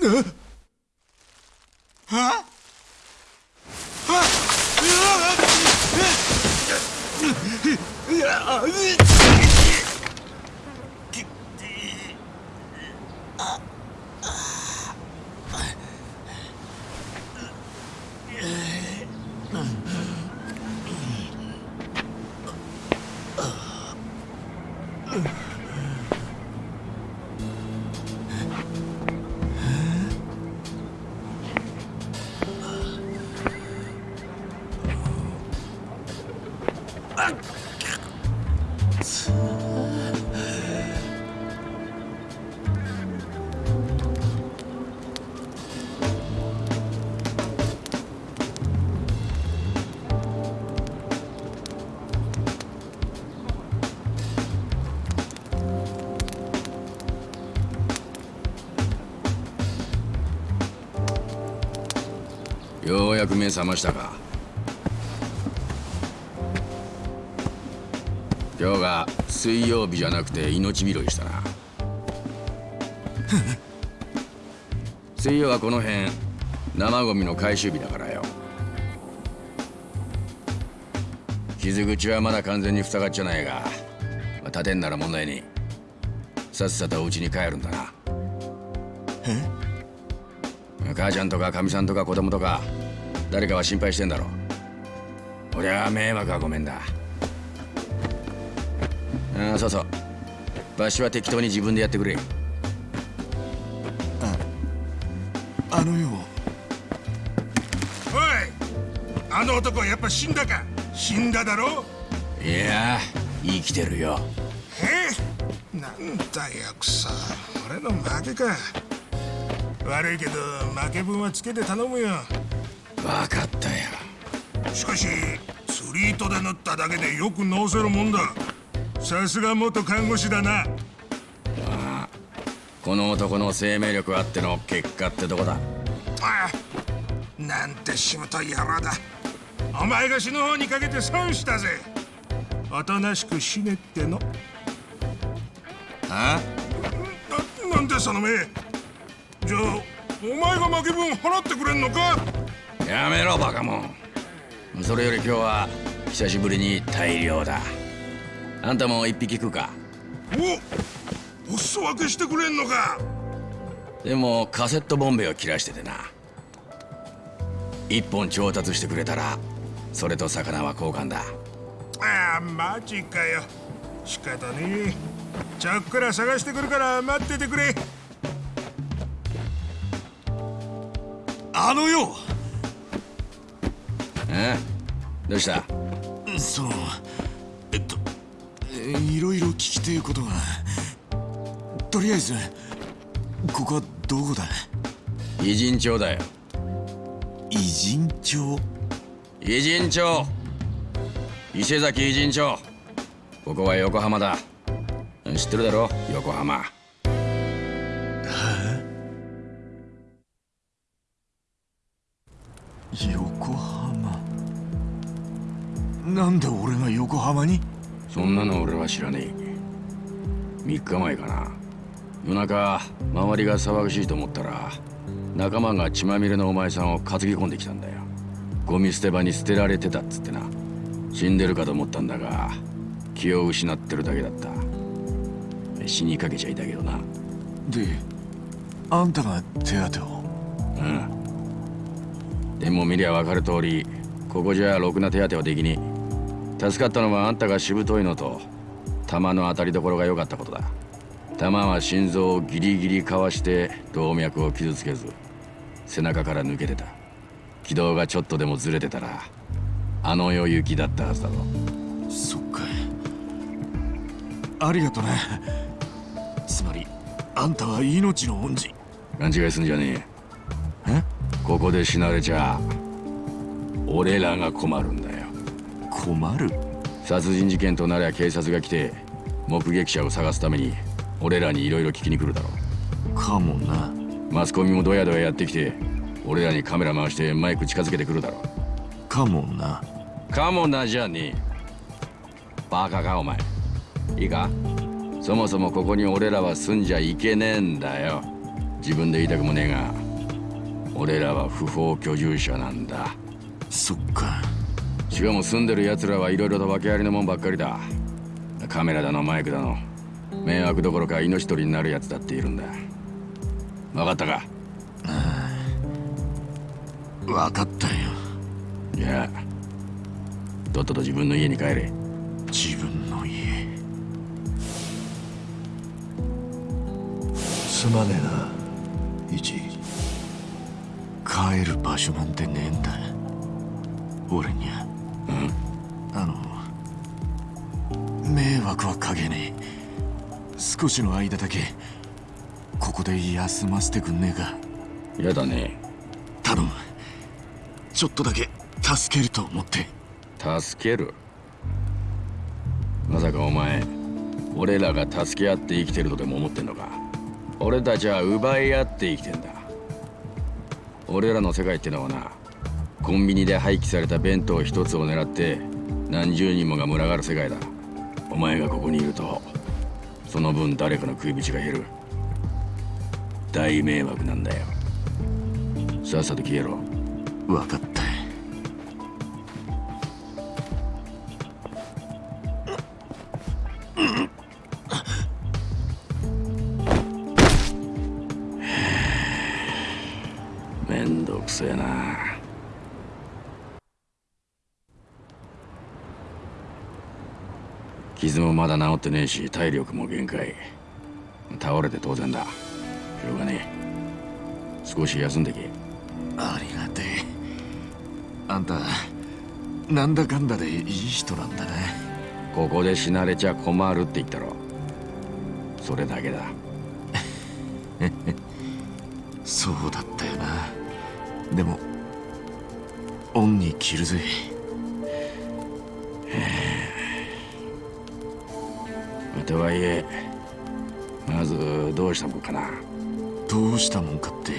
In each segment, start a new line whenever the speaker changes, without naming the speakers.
は？
覚ましたか？今日が水曜日じゃなくて命拾いしたな。水曜はこの辺生ゴミの回収日だからよ。傷口はまだ完全に塞がっちゃないが、まあ、立てんなら問題にさっさとお家に帰るんだな。
え？
母ちゃんとかかみさんとか子供とか誰かは心配してんだろ俺は迷惑はごめんだ。ああそうそう。場所は適当に自分でやってくれ。
あのよ。
おいあの男やっぱ死んだか？死んだだろ？
いや生きてるよ。
え？なんだよくそ。俺の負けか。悪いけど負け分はつけて頼むよ
分かったよ。
しかし釣り糸で縫っただけでよく治せるもんだ。さすが元看護師だな。
この男の生命力あっての結果ってとこだ。
ああなんてしぶとい野郎だ。お前が死ぬ方にかけて損したぜ。おとなしく死ねっての。
あ？
ななんでその目。じゃあお前が負け分払ってくれんのか？
やめろバカモン。それより今日は久しぶりに大量だ。あんたも一匹食うか？
おお裾分けしてくれんのか？
でもカセットボンベを切らしててな。一本調達してくれたらそれと魚は交換だ。
ああマジかよ。仕方ねえ。ちょっくら探してくるから待っててくれ。
あのよ
えどうした？
そのえっとえいろいろ聞きてえことが。とりあえずここはどこだ？
偉人町だよ。
偉人町？
偉人町。伊勢崎偉人町。ここは横浜だ。知ってるだろ？横浜。
横浜？なんで俺が横浜に？
そんなの俺は知らねえ。3日前かな。夜中周りが騒がしいと思ったら仲間が血まみれのお前さんを担ぎ込んできたんだよ。ゴミ捨て場に捨てられてたっつってな。死んでるかと思ったんだが気を失ってるだけだった。死にかけちゃいたけどな。
であんたが手当てを？
うん。でも見りゃ分かる通りここじゃろくな手当てはできに助かったのはあんたがしぶといのと弾の当たりどころが良かったことだ。弾は心臓をギリギリかわして動脈を傷つけず背中から抜けてた。軌道がちょっとでもずれてたらあの世行きだったはずだぞ。
そっかありがとね。つまりあんたは命の恩人。
勘違いすんじゃね
え。
え？ここで死なれちゃ俺らが困るんだ。よ
困る。
殺人事件となりゃ警察が来て目撃者を探すために俺らにいろいろ聞きに来るだろ
かもな。
マスコミもドヤドヤやってきて俺らにカメラ回してマイク近づけてくるだろ
かもな。
かもなじゃねえ。バカかお前。いいか？そもそもここに俺らは住んじゃいけねえんだよ。自分で言いたくもねえが俺らは不法居住者なんだ。
そっか
しかも住んでる奴らはいろいろと訳ありのもんばっかりだ。カメラだのマイクだの。迷惑どころか命取りになるやつだっているんだ。分かったか？
分かったよ。
じゃあとっとと自分の家に帰れ。
自分の家。
すまねえなイチ。
帰る場所なんてねえんだ。俺にゃ迷惑はかけねえ。少しの間だけここで休ませてくんねえか。
やだね。
頼む。ちょっとだけ助けると思って。
助ける？まさかお前俺らが助け合って生きてるとでも思ってんのか？俺たちは奪い合って生きてんだ。俺らの世界ってのはなコンビニで廃棄された弁当一つを狙って何十人もが群がる世界だ。お前がここにいるとその分誰かの食い口が減る。大迷惑なんだよ。さっさと消えろ。
分かった。
めんどくせえな傷もまだ治ってねえし体力も限界。倒れて当然だ。しょうがねえ。少し休んでけ。
ありがてえ。あんたなんだかんだでいい人なんだな
ここで死なれちゃ困るって言ったろ。それだけだ。
そうだったよな。でも恩に着るぜ
とはいえまずどうしたもんかな。
どうしたもんかって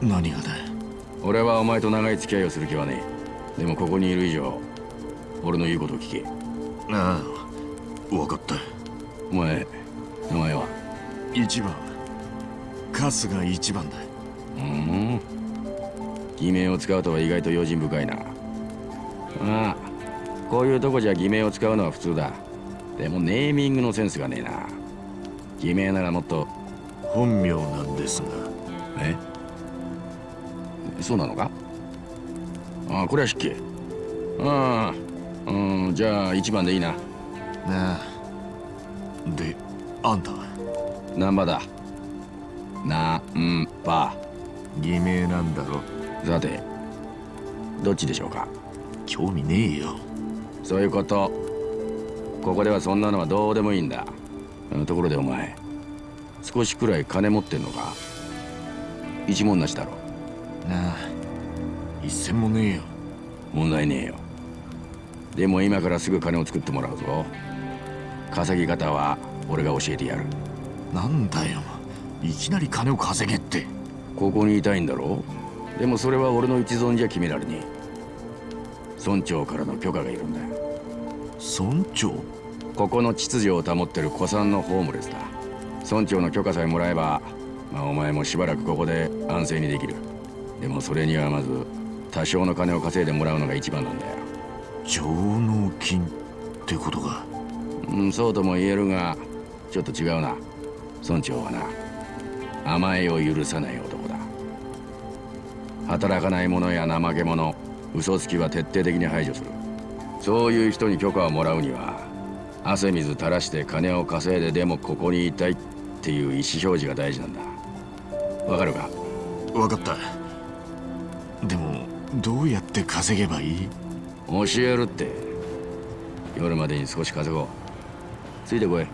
何がだ
俺はお前と長い付き合いをする気はねえ。でもここにいる以上俺の言うことを聞け。
ああ分かった。
お前名前は？
一番。春日一番だ
うん。偽名を使うとは意外と用心深いな。ああこういうとこじゃ偽名を使うのは普通だでもネーミングのセンスがねえな。偽名ならもっと。
本名なんですが。
え？そうなのか？ああこれは失敬。ああうんじゃあ一番でいいな。
なあ。であんたは？
難波だ？なんば。
偽名なんだろ
さてどっちでしょうか？
興味ねえよ。
そういうことここではそんなのはどうでもいいんだ。うんところでお前少しくらい金持ってんのか？一文なしだろ。
なあ一銭もねえよ。
問題ねえよ。でも今からすぐ金を作ってもらうぞ。稼ぎ方は俺が教えてやる。
なんだよいきなり金を稼げって。
ここにいたいんだろ？でもそれは俺の一存じゃ決められねえ。村長からの許可がいるんだ
村長？
ここの秩序を保ってる古参のホームレスだ。村長の許可さえもらえばまあお前もしばらくここで安静にできる。でもそれにはまず多少の金を稼いでもらうのが一番なんだよ。
上納金ってことか？
うんそうとも言えるがちょっと違うな。村長はな甘えを許さない男だ。働かない者や怠け者嘘つきは徹底的に排除するそういう人に許可をもらうには汗水垂らして金を稼いででもここにいたいっていう意思表示が大事なんだ。わかるか？
分かった。でもどうやって稼げばいい？
教えるって。夜までに少し稼ごう。ついてこい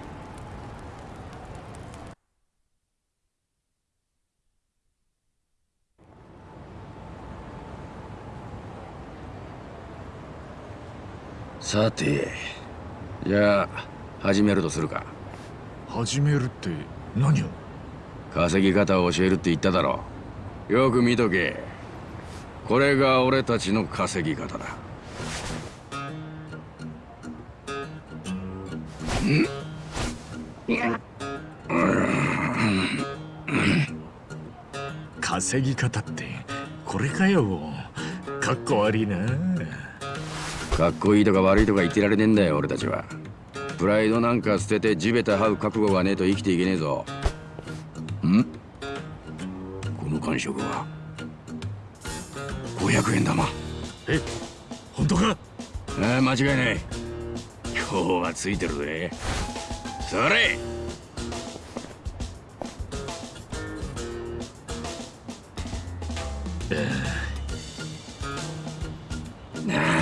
さてじゃあ始めるとするか。
始めるって何を？
稼ぎ方を教えるって言っただろよく見とけ。これが俺たちの稼ぎ方だ。
稼ぎ方ってこれかよ。かっこ悪いな
かっこいいとか悪いとか言ってられねえんだよ俺たちは。プライドなんか捨てて地べた這う覚悟がねえと生きていけねえぞ。ん？この感触は？500円玉。
え本当か？
ああ間違いない。今日はついてるぜ。それ！な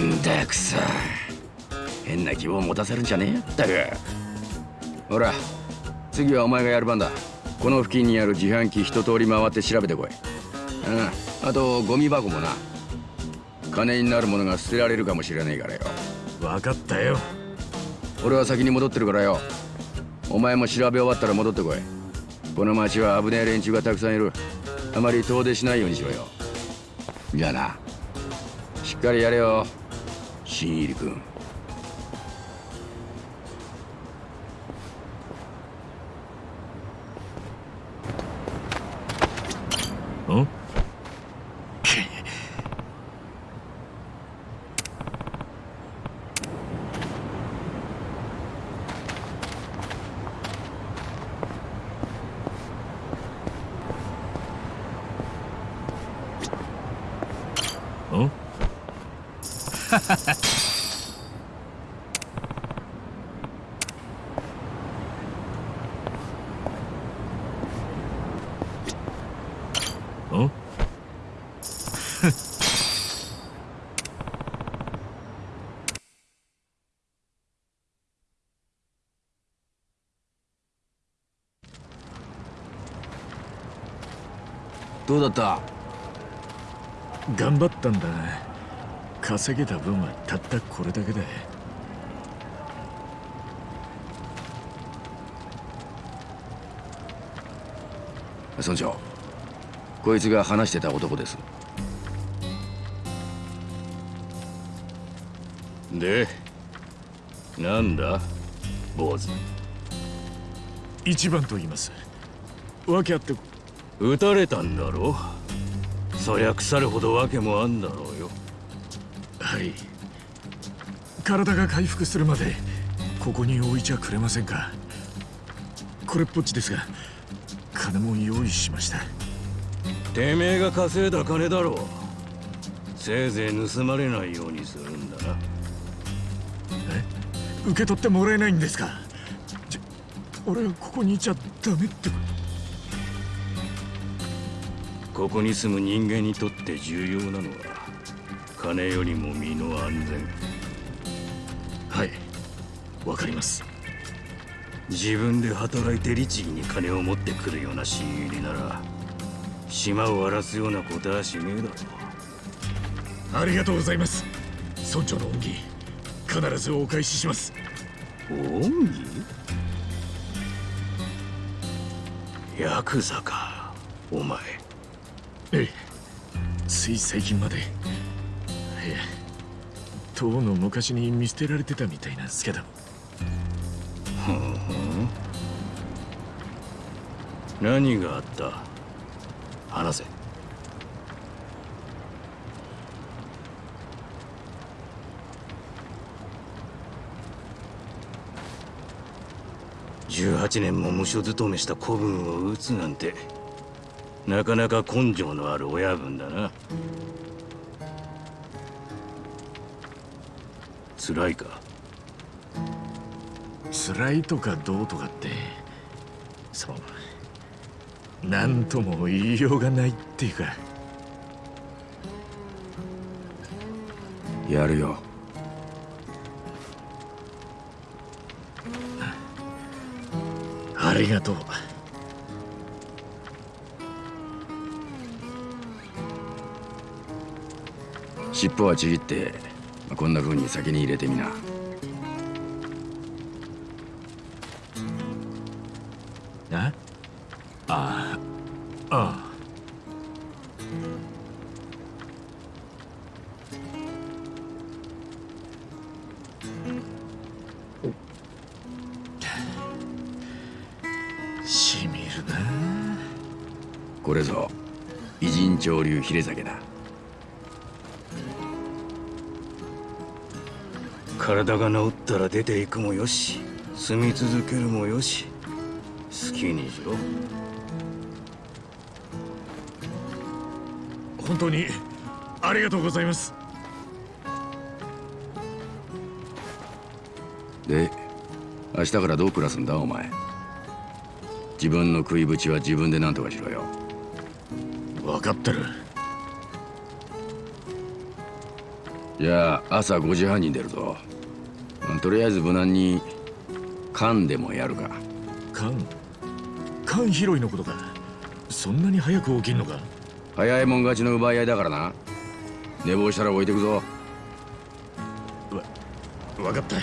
んだくそ変な希望持たせるんじゃねえよったく。ほら次はお前がやる番だ。この付近にある自販機一通り回って調べてこい。うんあとゴミ箱もな。金になるものが捨てられるかもしれないからよ。
分かったよ。
俺は先に戻ってるからよ。お前も調べ終わったら戻ってこい。この町は危ねえ連中がたくさんいる。あまり遠出しないようにしろよ。じゃあな。しっかりやれよ新入り君。どうだった？
頑張ったんだ。稼げた分はたったこれだけだ
村長こいつが話してた男です。
でなんだ坊主。
一番と言います。訳あって
撃たれたんだろそりゃ腐るほど訳もあんだろうよ。
はい。体が回復するまでここに置いちゃくれませんか？これっぽっちですが金も用意しました。
てめえが稼いだ金だろう。せいぜい盗まれないようにするんだな。
受け取ってもらえないんですか？じゃ俺はここにいちゃダメってこ
ここに住む人間にとって重要なのは金よりも身の安全。
はい。わかります。
自分で働いて律儀に金を持ってくるような新入りなら島を荒らすようなことはしねえだろ
ありがとうございます。村長の恩義必ずお返しします。
恩義？ヤクザかお前
ええ。つい最近まで。いえとうの昔に見捨てられてたみたいなんですけど。ふんふん。
何があった？話せ。18年も無所勤めした子分を撃つなんて。なかなか根性のある親分だな。辛いか？
辛いとかどうとかってそう何とも言いようがないっていうか。
やるよ。
ありがとう
尻尾はちぎってこんな風に先に入れてみな。
出ていくもよし住み続けるもよし好きにしろ。
本当にありがとうございます。
で明日からどう暮らすんだお前。自分の食いぶちは自分で何とかしろよ。
分かってる。
じゃあ朝5時半に出るぞ。まあとりあえず無難に缶でもやるか。
缶缶拾いのことか。そんなに早く起きんのか？
早いもん勝ちの奪い合いだからな。寝坊したら置いてくぞ。
分かった。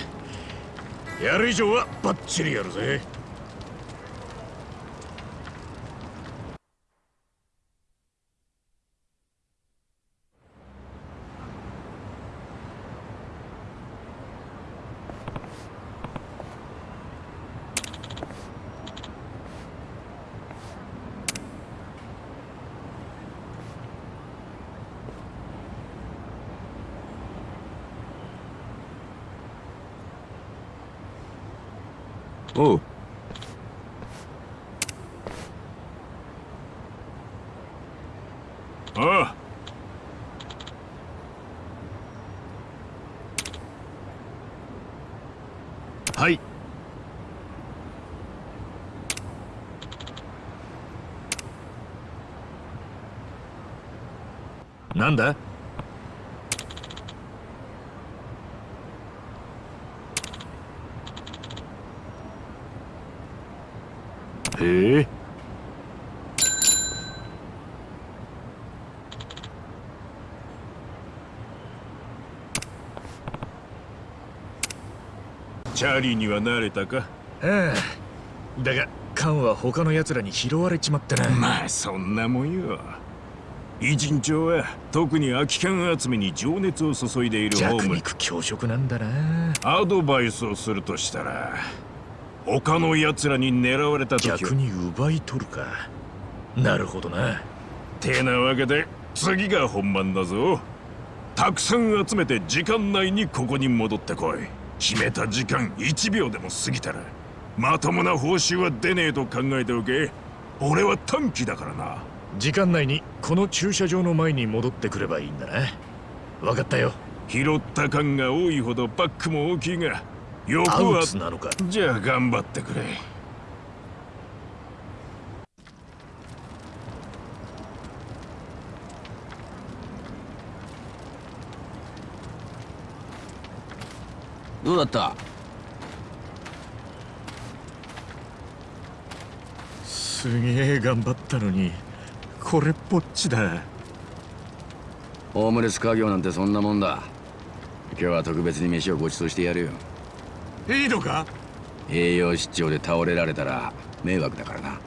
やる以上はバッチリやるぜ
おう
ああ
はいなんだへえ
チャーリーには慣れたか？
ああだが缶は他の奴らに拾われちまってな。
まあそんなもんよ。偉人町は特に空き缶集めに情熱を注いでいるホ
弱
ーム
肉強食なんだな。
アドバイスをするとしたら他の奴らに狙われた時は
逆に奪い取るか。なるほどな。
てなわけで次が本番だぞ。たくさん集めて時間内にここに戻ってこい決めた時間1秒でも過ぎたらまともな報酬は出ねえと考えておけ。俺は短期だからな。
時間内にこの駐車場の前に戻ってくればいいんだな。分かったよ。
拾った感が多いほどバックも大きいが欲は
ツなのか。
じゃあ頑張ってくれ
どうだった？
すげえ頑張ったのにこれっぽっちだ。
ホームレス家業なんてそんなもんだ。今日は特別に飯をご馳走してやるよ。
いいのか？
栄養失調で倒れられたら迷惑だからな。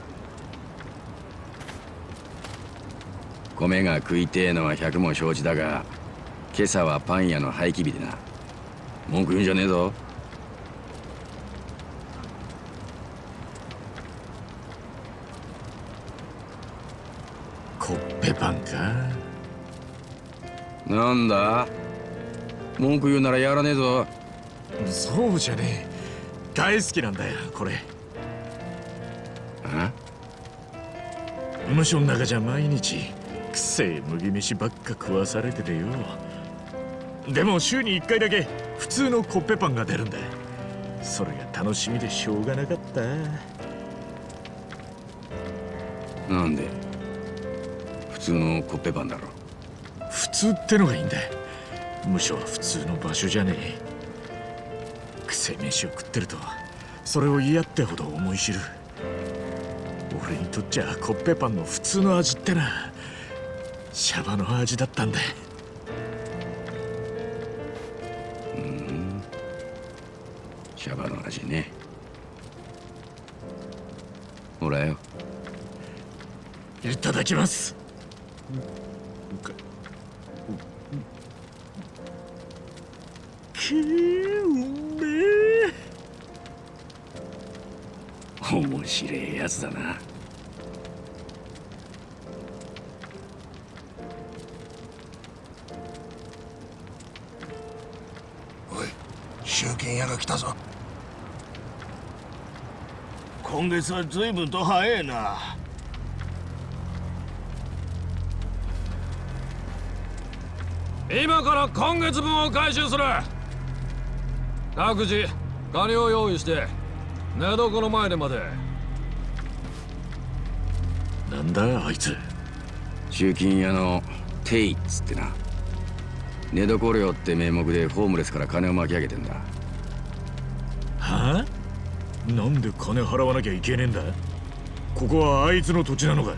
米が食いてえのは百も承知だが今朝はパン屋の廃棄日でな文句言うんじゃねえぞ。
コッペパンか？
なんだ？文句言うならやらねえぞ。
そうじゃねえ。大好きなんだよこれ。
あ
無所の中じゃ毎日くせえ麦飯ばっか食わされててよ。でも週に1回だけ普通のコッペパンが出るんだ。それが楽しみでしょうがなかった。
なんで？普通のコッペパンだろ。
普通ってのがいいんだ。無所は普通の場所じゃねえ。くせえ飯を食ってるとそれを嫌ってほど思い知る。俺にとっちゃコッペパンの普通の味ってな。シャバの味だったんだ
シャバの味ね。ほらよ。
いただきます。くーうめえ
面白いやつだな
今月は随分と早いな。
今から今月分を回収する。各自金を用意して寝床の前でまで
なんだあいつ。
集金屋のテイっつってな。寝床料って名目でホームレスから金を巻き上げてんだ。
はあなんで金払わなきゃいけねえんだ？ここはあいつの土地なのか？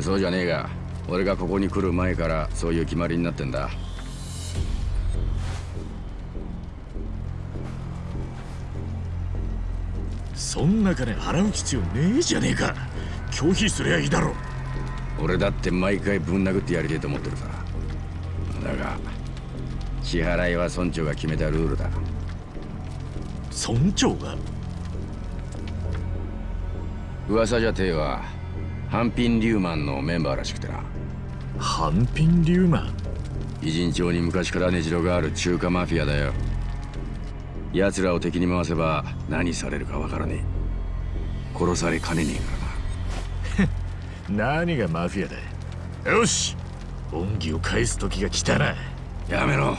そうじゃねえが俺がここに来る前からそういう決まりになってんだ。
そんな金払う必要ねえじゃねえか。拒否すりゃいいだろ。
俺だって毎回ぶん殴ってやりてえと思ってるさ。だが支払いは村長が決めたルールだ。
村長が？
噂じゃてえはハンピン・リューマンのメンバーらしくてな。
ハンピン・リューマン？
偉人町に昔から根城がある中華マフィアだよ。奴らを敵に回せば何されるかわからねえ。殺されかねねえからな。
何がマフィアだよし！恩義を返す時が来たな。
やめろ。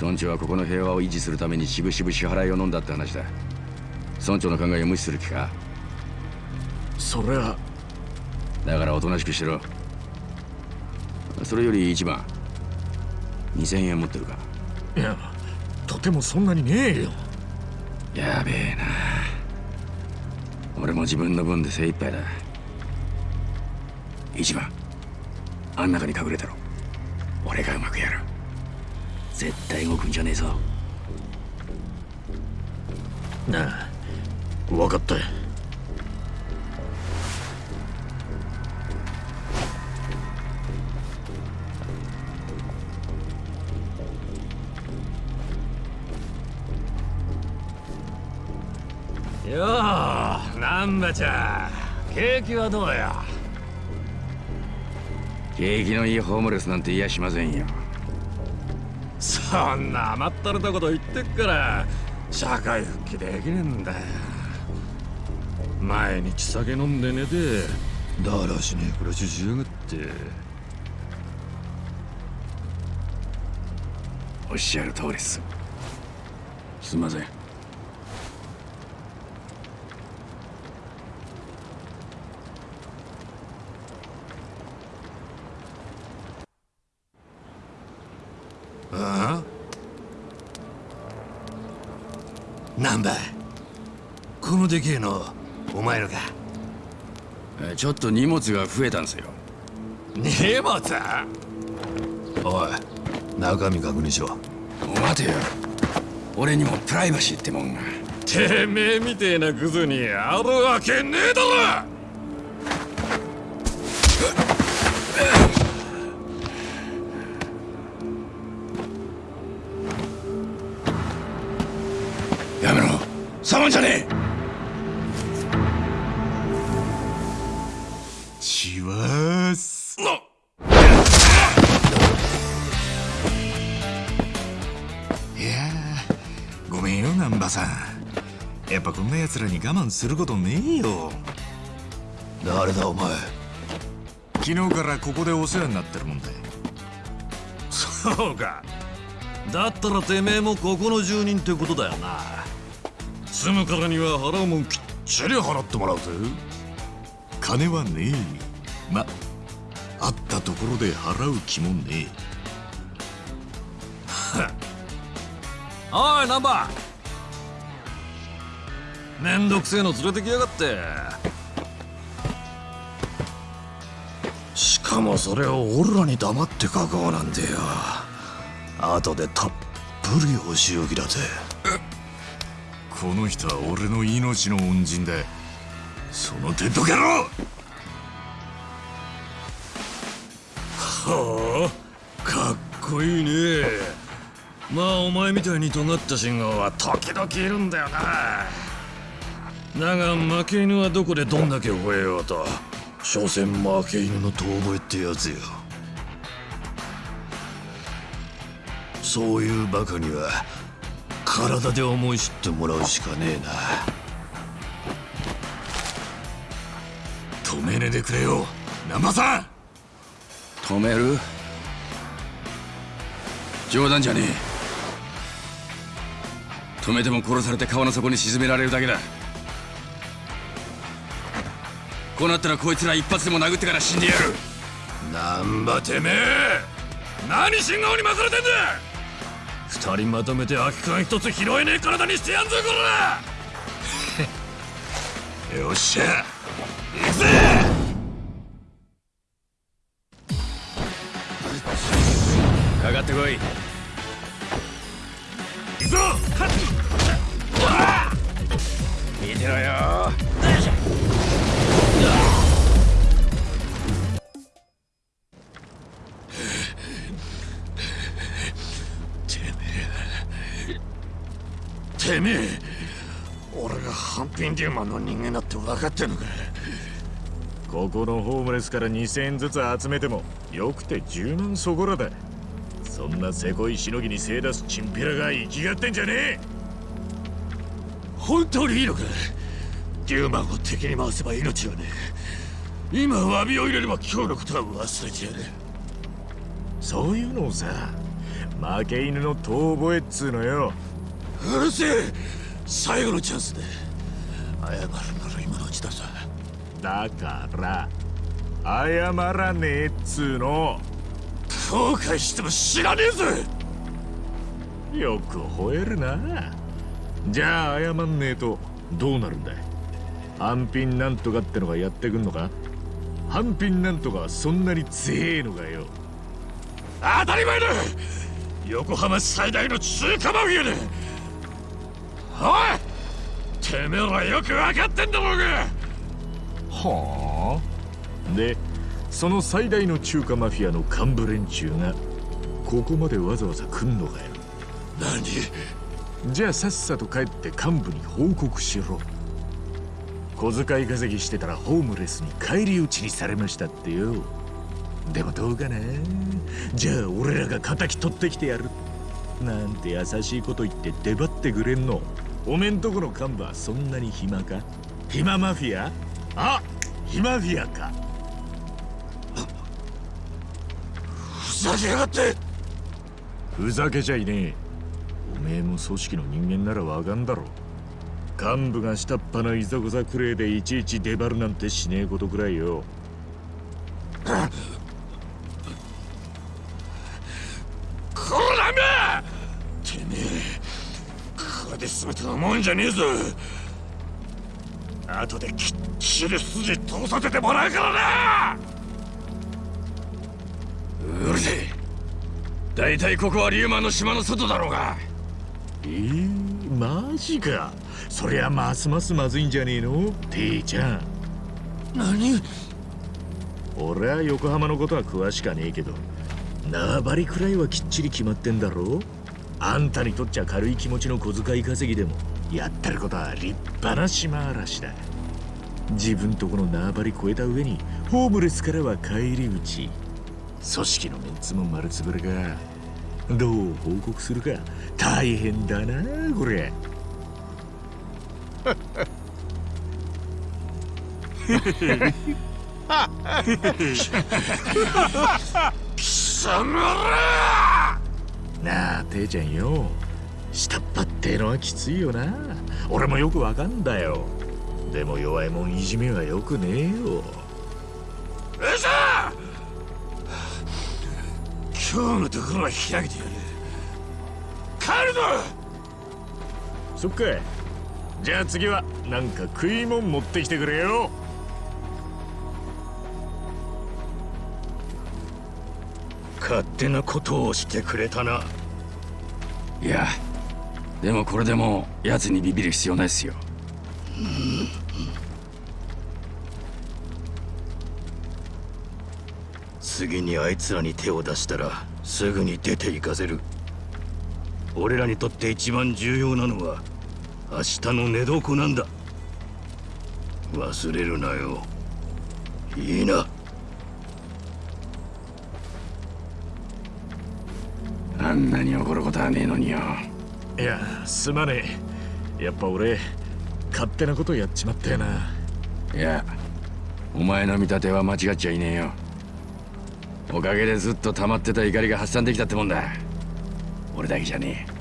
村長はここの平和を維持するためにしぶしぶ支払いを飲んだって話だ。村長の考えを無視する気か？
それは。
だからおとなしくしろ。それより一番。2000円持ってるか。
いやとてもそんなにねえよ。
やべえな。俺も自分の分で精一杯だ。一番。あん中に隠れたろ。俺がうまくやる。絶対動くんじゃねえぞ。
なあ分かった
よう難波ちゃん。景気はどうや？
景気のいいホームレスなんて言いやしませんよ。
そんな甘ったれたこと言ってっから社会復帰できねえんだよ。毎日酒飲んで寝てだらしねえ暮らししやがって。
おっしゃる通りっす。すんません
なんだこのでけえのお前のか
えちょっと荷物が増えたんすよ。
荷物？
おい中身確認しろ。
待てよ。俺にもプライバシーってもんが。
てめえみてえなクズにあるわけねえだろ
触んじゃねえ。
しわーすいやーごめんよ難波さん。やっぱこんな奴らに我慢することねえよ。
誰だお前？
昨日からここでお世話になってるもんで
そうか。だったらてめえもここの住人ってことだよな住むからには払うもんきっちり払ってもらうぜ。
金はねえまあったところで払う気もね
おいナンバー。めんどくせえの連れてきやがって。
しかもそれを俺らに黙って書こうなんてよ。後でたっぷりお仕置きだぜ。
えこの人は俺の命の恩人だその手どけろ
はあかっこいいね。まあお前みたいに尖った信号は時々いるんだよな。だが負け犬はどこでどんだけ吠えようと所詮負け犬の遠吠えってやつよ。
そういうバカには
体で思い知ってもらうしかねえな。止めねえでくれよ。難波さん。
止める？冗談じゃねえ。止めても殺されて川の底に沈められるだけだ。こうなったらこいつら一発でも殴ってから死んでやる。
難波てめえ。何信号に巻かれてんだ二人まとめて空き缶一つ拾えねえ体にしてやんぞこら よっしゃ。行くぜ。
かかってこい
かってんのか。
ここのホームレスから2000円ずつ集めてもよくて10万そこらだ。そんなせこいしのぎに精出すチンピラが生きがってんじゃねえ。
本当にいいのか。デューマンを敵に回せば命はね。今詫びを入れれば今日のことは忘れてやる
そういうのをさ負け犬の遠吠えっつうのよ。
うるせえ。最後のチャンスで。謝るだ
から謝らねえっつうの。
後悔しても知らねえぜ。
よく吠えるな。じゃあ謝んねえとどうなるんだい？半品なんとかってのがやってくんのか？半品なんとかはそんなに強えのかよ。
当たり前だ。横浜最大の中華マフィアだ。おいてめえらよく分かってんだろうが
はあ。でその最大の中華マフィアの幹部連中がここまでわざわざ来んのかよ。
何？
じゃあさっさと帰って幹部に報告しろ。小遣い稼ぎしてたらホームレスに返り討ちにされましたってよ。でもどうかな？じゃあ俺らが敵取ってきてやる。なんて優しいこと言って出張ってくれんの。おめんとこの幹部はそんなに暇か？暇マフィア？あ暇フィアか。
ふざけやがって。
ふざけちゃいねえ。おめえも組織の人間ならわかんだろ幹部が下っ端のいざこざくれいでいちいち出張るなんてしねえことくらいよ。
こらめ！てめえこれで全てのもんじゃねえぞ後できっちり筋通させてもらうからな！
うるせえ。大体ここはリューマンの島の外だろうが。
えー、マジか。そりゃますますまずいんじゃねえの？ていちゃん。
何？
俺は横浜のことは詳しかねえけど縄張りくらいはきっちり決まってんだろ？あんたにとっちゃ軽い気持ちの小遣い稼ぎでもやってることは立派な島嵐だ自分とこの縄張り越えた上にホームレスからは返り討ち組織のメンツも丸つぶれかどう報告するか大変だなこれ
貴様ら
なあ、ていちゃんよ。下っ端ってのはきついよな。俺もよくわかんだよ。でも弱いもんいじめはよくねえよ。
うさ今日のところは開けてやる帰るぞ
そっか。じゃあ次はなんか食いもん持ってきてくれよ。
勝手なことをしてくれたない
やでもこれでもう奴にビビる必要ないっすよ
次にあいつらに手を出したらすぐに出て行かせる。俺らにとって一番重要なのは明日の寝床なんだ。忘れるなよ。いいな。
あんなに怒ることはねえのによ。
いやすまねえ。やっぱ俺勝手なことやっちまったよな。い
やお前の見立ては間違っちゃいねえよおかげでずっと溜まってた怒りが発散できたってもんだ。俺だけじゃねえ。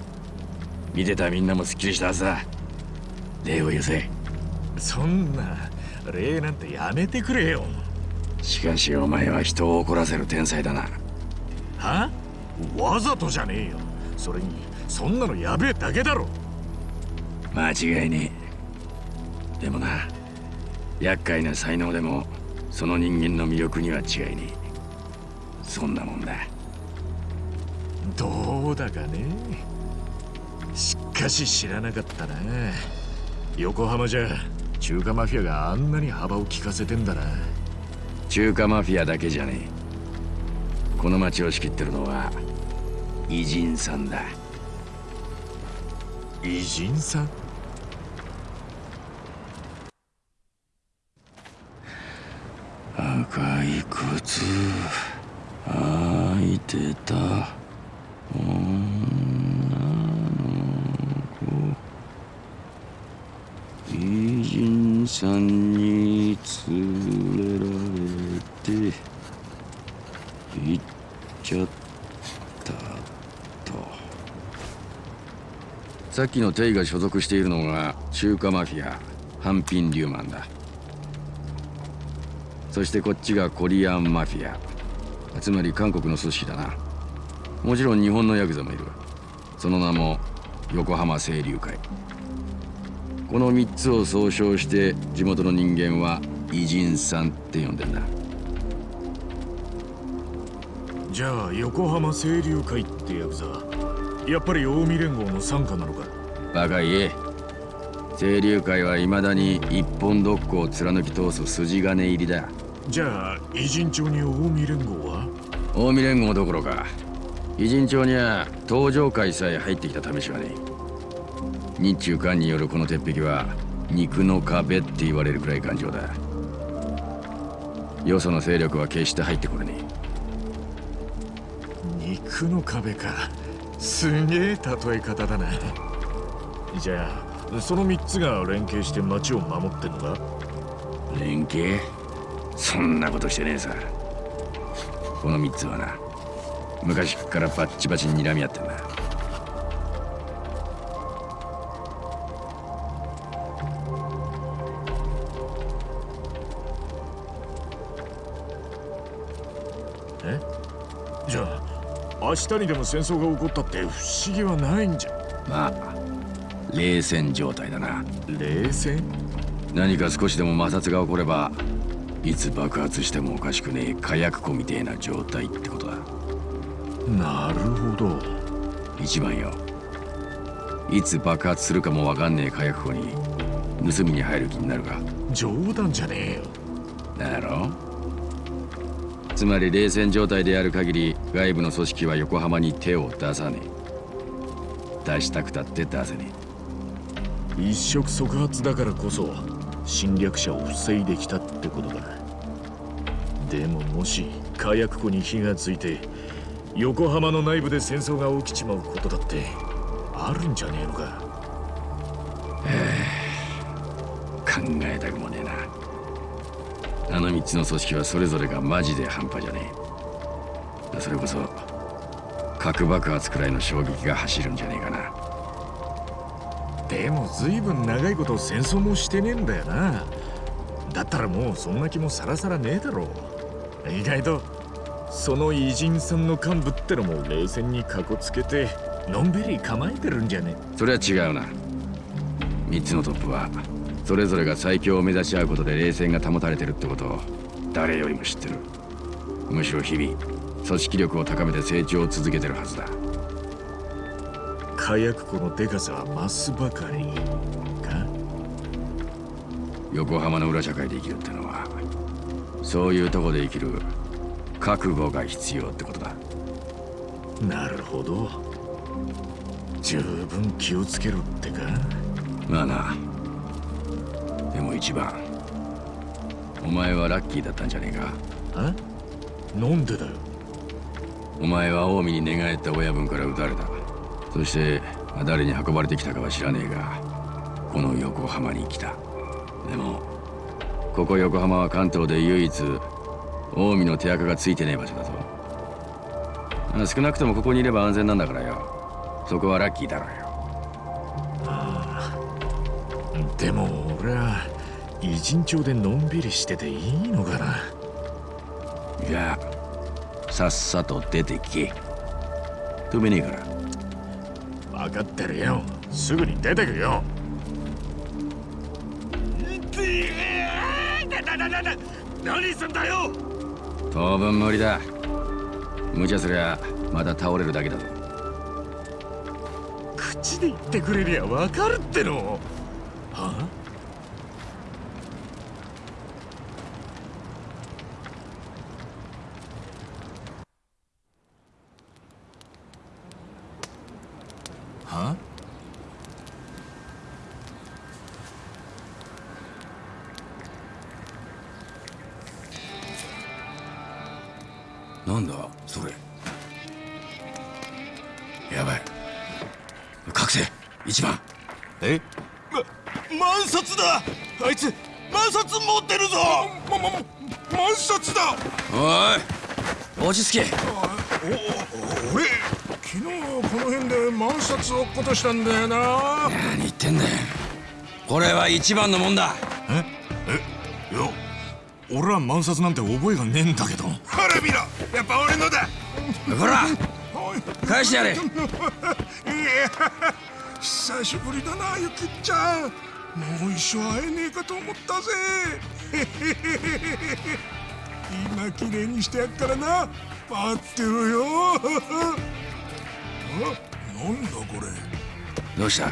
見てたみんなもすっきりしたはずだ。礼を言せ
そんな礼なんてやめてくれよ。
しかしお前は人を怒らせる天才だな。
は？わざとじゃねえよ。それにそんなのやべえだけだろ。
間違いねえ。でもな厄介な才能でもその人間の魅力には違いねえそんなもんだ。
どうだかね。しかし知らなかったな。横浜じゃ中華マフィアがあんなに幅を利かせてんだな。
中華マフィアだけじゃねえ。この町を仕切ってるのは偉人さんだ。
偉人さん？
赤い靴開いてた。女の子。偉人さんに連れられて行っちゃったと。さっきのテイが所属しているのが中華マフィアハンピン・リューマンだ。そしてこっちがコリアンマフィア。つまり韓国の組織だな。もちろん日本のヤクザもいる。その名も横浜清流会。この3つを総称して地元の人間は偉人さんって呼んでんだ。
じゃあ横浜清流会ってヤクザやっぱり近江連合の傘下なのか？
バカ言え。清流会はいまだに一本独行を貫き通す筋金入りだ
じゃあ偉人町に近江連合は？
近江連合どころか偉人町には東上会さえ入ってきた試しはねえ。日中韓によるこの鉄壁は肉の壁って言われるくらい頑丈だ。よその勢力は決して入ってこれね
肉の壁か。すげえ例え方だな。じゃあその3つが連携して町を守ってんのか？
え連携？そんなことしてねえさ。この3つはな。昔っからバッチバチに睨み合ってんだ。
え？じゃあ明日にでも戦争が起こったって不思議はないんじゃ？
まあ冷戦状態だな。
冷戦？
何か少しでも摩擦が起こればいつ爆発してもおかしくねえ火薬庫みてえな状態ってことだ。
なるほど。
一番よ。いつ爆発するかもわかんねえ火薬庫に盗みに入る気になるか。
冗談じゃねえよ。
だろ？つまり冷戦状態である限り外部の組織は横浜に手を出さねえ。出したくたって出せね
一触即発だからこそ侵略者を防いできたってことだでももし火薬庫に火がついて横浜の内部で戦争が起きちまうことだってあるんじゃねえのか？
え 考えたくもねえな。あの3つの組織はそれぞれがマジで半端じゃねえ。それこそ核爆発くらいの衝撃が走るんじゃねえかな。
でも随分長いこと戦争もしてねえんだよな。だったらもうそんな気もさらさらねえだろう意外とその偉人さんの幹部ってのも冷戦にかこつけてのんびり構えてるんじゃね？
それは違うな。3つのトップはそれぞれが最強を目指し合うことで冷戦が保たれてるってことを誰よりも知ってる。むしろ日々組織力を高めて成長を続けてるはずだ。
火薬庫のデカさは増すばかりか？
横浜の裏社会で生きるってのはそういうとこで生きる覚悟が必要ってことだ。
なるほど。十分気をつけろってか。
まあな。でも一番。お前はラッキーだったんじゃねえか？
あなんでだよ。
お前は近江に寝返った親分から撃たれた。そしてまあ誰に運ばれてきたかは知らねえがこの横浜に来たここ横浜は関東で唯一近江の手垢がついてねえ場所だぞ。まあ少なくともここにいれば安全なんだからよ。そこはラッキーだろうよ。
でも俺は偉人町でのんびりしてていいのかな。
じゃあさっさと出てけ止めねえから。
分かってるよ。すぐに出てくよ
何すんだよ！
当分無理だ。無茶すりゃまた倒れるだけだぞ。
口で言ってくれりゃ分かるっての
万札だ。あいつ万札持ってるぞ。
ま、ま、万札だ。
おい。落ち着け。
俺昨日この辺で万札落っことしたんだよな
何言ってんだよこれは一番のもんだ
ええいや俺は万札なんて覚えがねえんだけど
ほら見ろやっぱ俺のだ
ほら返してやれ
いや久しぶりだなゆきっちゃん。もう一生会えねえかと思ったぜ。今綺麗にしてやっからな。待ってろよ。あなんだこれ。
どうした？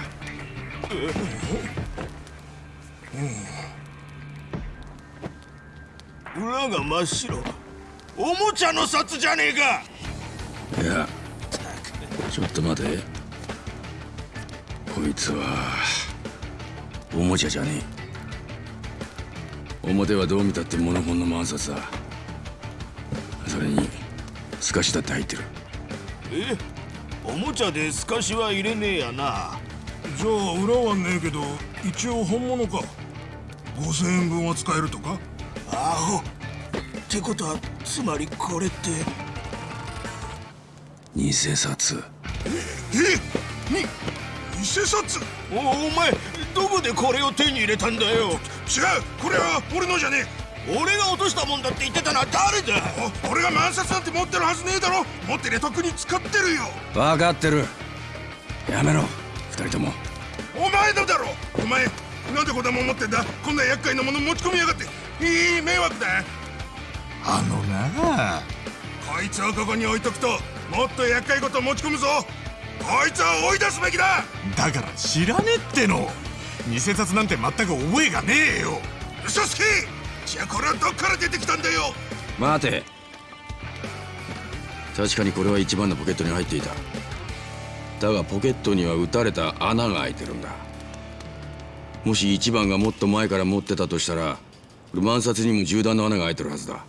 裏が真っ白。おもちゃの札じゃねえか。
いやちょっと待てこいつはおもちゃじゃねえ。表はどう見たってモノコンの万札だ。それに透かしだって入ってる。
え？おもちゃで透かしは入れねえやな。
じゃあ裏はねえけど一応本物か。5000円分は使えるとか？
アホ。ってことはつまりこれって。
偽札。
え？に？偽札。
おお前どこでこれを手に入れたんだよ。
違うこれは俺のじゃね
俺が落としたもんだって言ってたのは誰だ。
俺が万札なんて持ってるはずねえだろ。持ってりゃとっくに使ってるよ。
分かってる。やめろ二人とも。
お前のだろ。お前なんでこんなもん持ってんだ。こんな厄介なもの持ち込みやがって。いい迷惑だ。
あのな。
こいつをここに置いとくともっと厄介事持ち込むぞこいつは追い出すべきだ！
だから知らねえっての。偽札なんて全く覚えがねえよ。
嘘つき！じゃあこれはどっから出てきたんだよ？
待て。確かにこれは一番のポケットに入っていた。だがポケットには撃たれた穴が開いてるんだ。もし一番がもっと前から持ってたとしたら万札にも銃弾の穴が開いてるはずだ。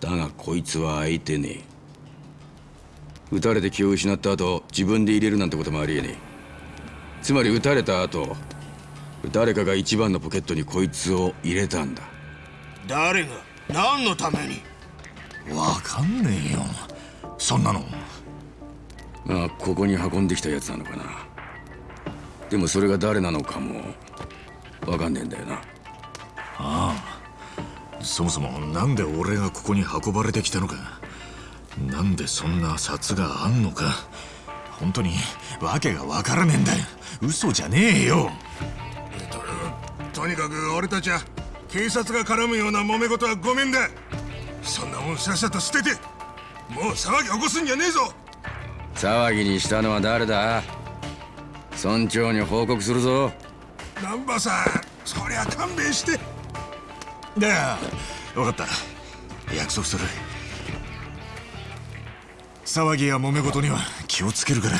だがこいつは開いてねえ撃たれて気を失った後自分で入れるなんてこともありえねえ。つまり撃たれた後誰かが一番のポケットにこいつを入れたんだ。
誰が？何のために？
わかんねえよ。そんなの。
まあここに運んできたやつなのかな。でもそれが誰なのかもわかんねえんだよな。
そもそもなんで俺がここに運ばれてきたのかなんでそんな札があんのか。本当に訳がわからねえんだよ。嘘じゃねえよ。
とにかく俺たちは警察が絡むような揉め事はごめんだ。そんなもんさっさと捨ててもう騒ぎ起こすんじゃねえぞ。
騒ぎにしたのは誰だ？村長に報告するぞ。
南波さんそりゃ勘弁して。
だよ分かった。約束する騒ぎや揉め事には気をつけるから。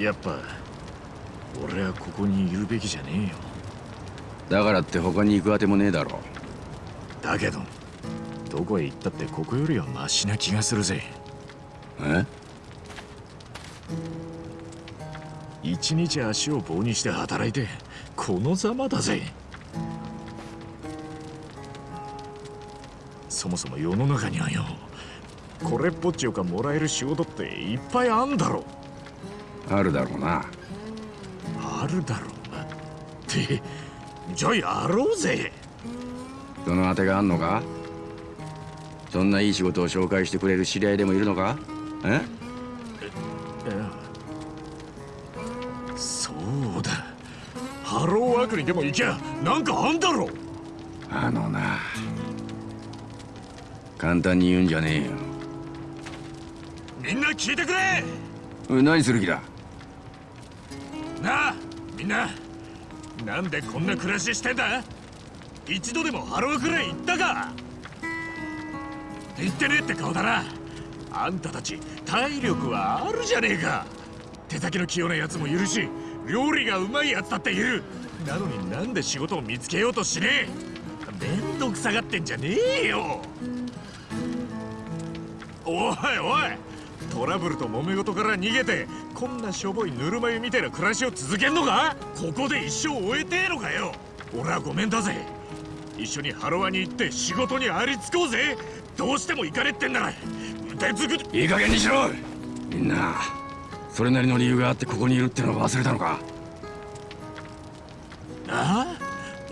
やっぱ俺はここにいるべきじゃねえよ。
だからって他に行くあてもねえだろ。
だけどどこへ行ったってここよりはマシな気がするぜ。
え？
一日足を棒にして働いてこのざまだぜ。そもそも世の中にはよこれっぽっちよかもらえる仕事っていっぱいあんだろ。
あるだろうな。
あるだろうな。ってじゃあやろうぜ。
そのあてがあんのか？そんないい仕事を紹介してくれる知り合いでもいるのか？え？
そうだ。ハローワークにでも行きゃなんかあんだろ。
あのな。簡単に言うんじゃねえよ。
みんな聞いてくれ。
何する気だ？
なあみんな。なんでこんな暮らししてんだ？一度でもハローくらい行ったか行ってねえって顔だな。あんたたち体力はあるじゃねえか。手先の器用なやつもいるし料理がうまいやつだっている。なのになんで仕事を見つけようとしねえ。めんどくさがってんじゃねえよ。おいおいトラブルと揉め事から逃げてこんなしょぼいぬるま湯みたいな暮らしを続けんのか？ここで一生終えてえのかよ。俺はごめんだぜ。一緒にハロワに行って仕事にありつこうぜ。どうしても行かれってんなら。腕つく
いい加減にしろ。みんなそれなりの理由があってここにいるってのを忘れたのか？
あ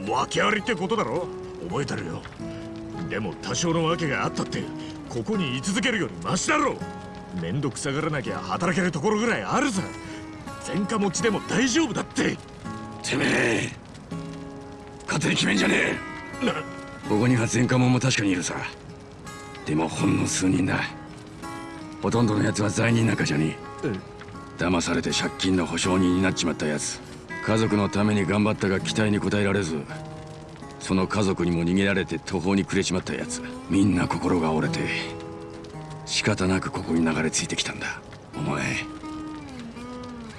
あ？訳ありってことだろ。覚えてるよ。でも多少の訳があったってここに居続けるよりマシだろめんどくさがらなきゃ働けるところぐらいあるさ。前科持ちでも大丈夫だって。
てめえ勝手に決めんじゃねえ。
な
ここには前科者も確かにいるさ。でもほんの数人だ。ほとんどのやつは罪人なんかじゃねえ。騙されて借金の保証人になっちまったやつ家族のために頑張ったが期待に応えられず。その家族にも逃げられて途方に暮れちまったやつみんな心が折れて。仕方なくここに流れ着いてきたんだ。お前。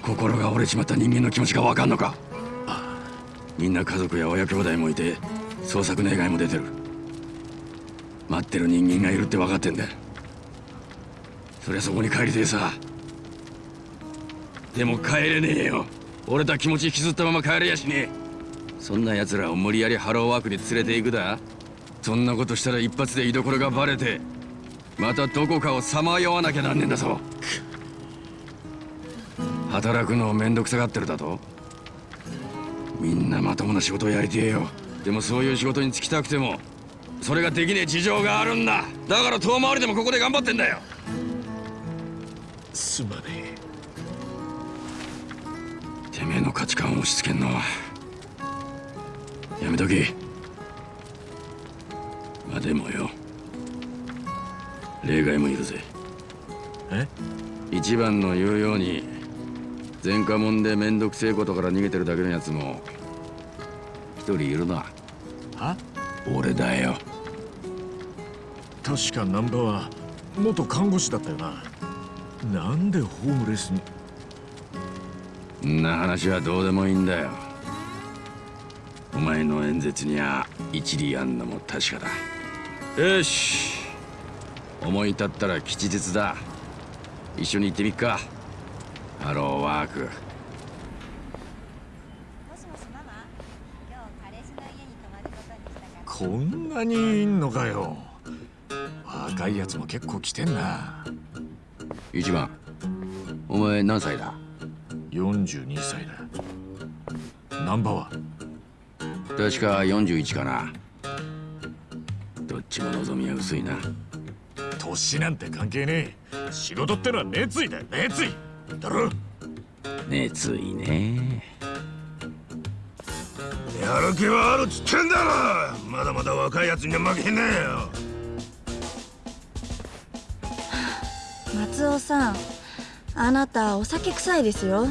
心が折れちまった人間の気持ちが分かんのか？みんな家族や親兄弟もいて捜索願いも出てる。待ってる人間がいるって分かってんだ。そりゃそこに帰りてえさ。でも帰れねえよ。折れた気持ち引きずったまま帰れやしねえ。そんな奴らを無理やりハローワークに連れて行くだ。そんなことしたら一発で居所がバレてまたどこかをさまよわなきゃなんねえんだぞ。働くのをめんどくさがってるだと。みんなまともな仕事をやりてえよ。でもそういう仕事に就きたくてもそれができねえ事情があるんだ。だから遠回りでもここで頑張ってんだよ。
すまね
てめえの価値観を押し付けんのはやめとけ。まあでもよ。例外もいるぜ。
え？
一番の言うように前科者でめんどくせえことから逃げてるだけのやつも一人いるな。
は？
俺だよ。
確か難波は元看護師だったよな。なんでホームレスに？
んな話はどうでもいいんだよ。お前の演説には一理あんのも確かだ。よし。思い立ったら吉日だ。一緒に行ってみっか。ハローワーク
もしもしママ今日彼氏の家に泊まることにしたから
こんなにいんのかよ。若いやつも結構来てんな。
一番。お前何歳だ
？42歳だ。難波は？
確か41かな。どっちも望みは薄いな。
年なんて関係ねえ。仕事ってのは熱意だよ熱意。だろ？
熱意ね
やる気はあるっつってんだろ！まだまだ若いやつには負けねえよ！
松尾さんあなたお酒臭いですよ。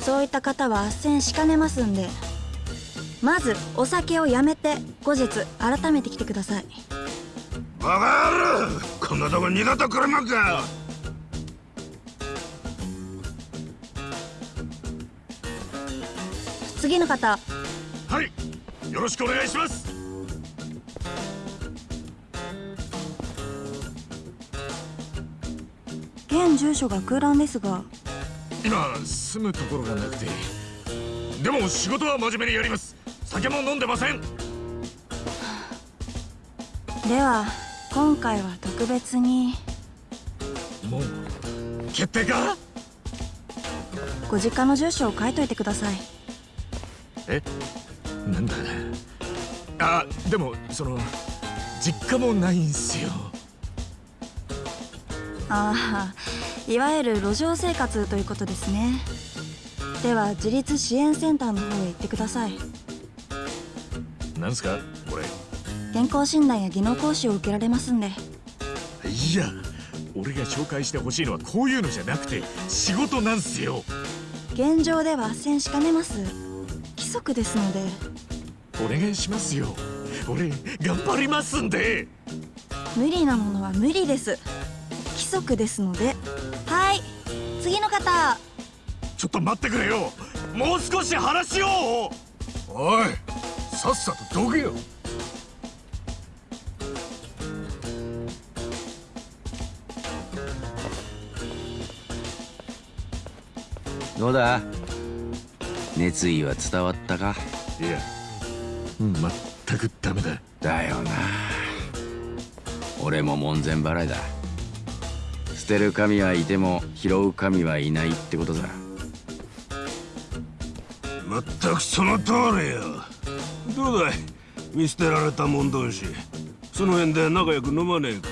そういった方は斡旋しかねますんで。まずお酒をやめて後日改めて来てください。
バカ野郎こんなとこ二度と来れまっか！
次の方
はい。よろしくお願いします。
現住所が空欄ですが。
今住むところがなくて。でも仕事は真面目にやります。酒も飲んでません。
では今回は特別に。
もう決定か？
ご実家の住所を書いといてください。
え？なんだあでもその実家もないんすよ。
ああいわゆる路上生活ということですね。では自立支援センターの方へ行ってください。
なんすかこれ。
健康診断や技能講習を受けられますんで。
いや俺が紹介してほしいのはこういうのじゃなくて仕事なんすよ。
現状では斡旋しかねます。規則ですので。
お願いしますよ。俺頑張りますんで。
無理なものは無理です。規則ですので。はい。次の方。
ちょっと待ってくれよ。もう少し話をおいさっさとどけよ。
どうだ？熱意は伝わったか？
いや。全くダメだ。
だよな。俺も門前払いだ。捨てる神はいても拾う神はいないってことだ
まったくその通りよ。どうだい？見捨てられたもん同士。その辺で仲良く飲まねえか？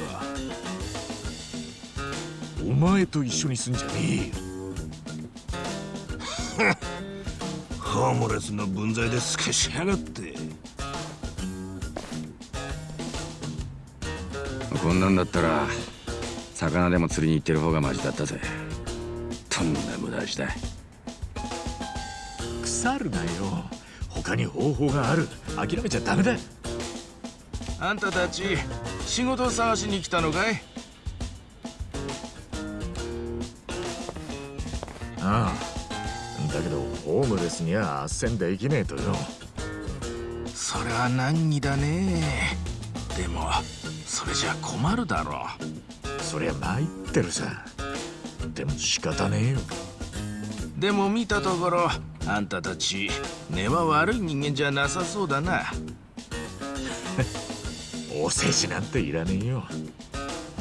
お前と一緒にすんじゃねえよ
ホームレスの分際で透けしやがって。
こんなんだったら魚でも釣りに行ってる方がマシだったぜ。とんだ無駄足だ
腐るなよ。他に方法がある。諦めちゃダメだ。
あんたたち仕事探しに来たのかい？
ああホームレスには斡旋できねえとよ。
それは難儀だね。でもそれじゃ困るだろ。
そりゃ参ってるさ。でも仕方ねえよ。
でも見たところあんたたち根は悪い人間じゃなさそうだな。
お世辞なんていらねえよ。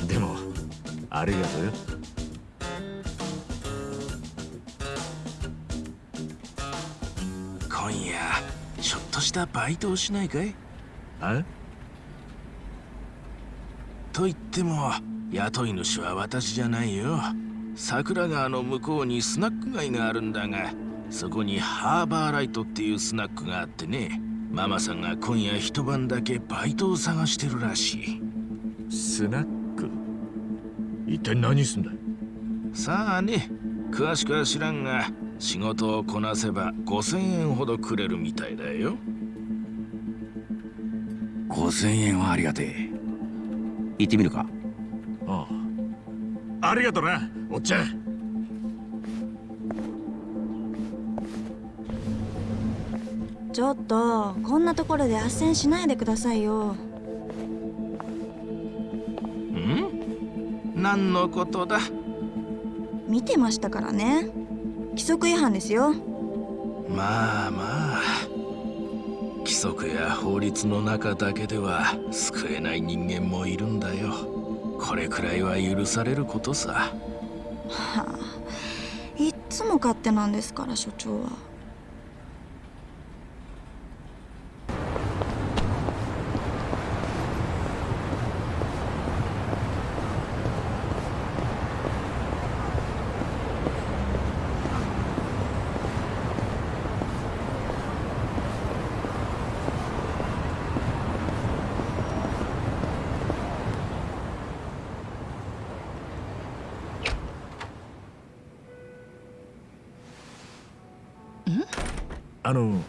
でもありがとうよ
ちょっとしたバイトをしないかい？
あ
と言っても雇い主は私じゃないよ。桜川の向こうにスナック街があるんだがそこにハーバーライトっていうスナックがあってねママさんが今夜一晩だけバイトを探してるらしい。
スナック？一体何すんだ
さあね詳しくは知らんが仕事をこなせば5000円ほどくれるみたいだよ5000円はありがてえ。行ってみるか。
ああ。ありがとなおっちゃん。
ちょっとこんなところで斡旋しないでくださいよ。
ん？何のことだ？
見てましたからね。規則違反ですよ。
まあまあ規則や法律の中だけでは救えない人間もいるんだよ。これくらいは許されることさ。
はあ。いっつも勝手なんですから所長は。
あの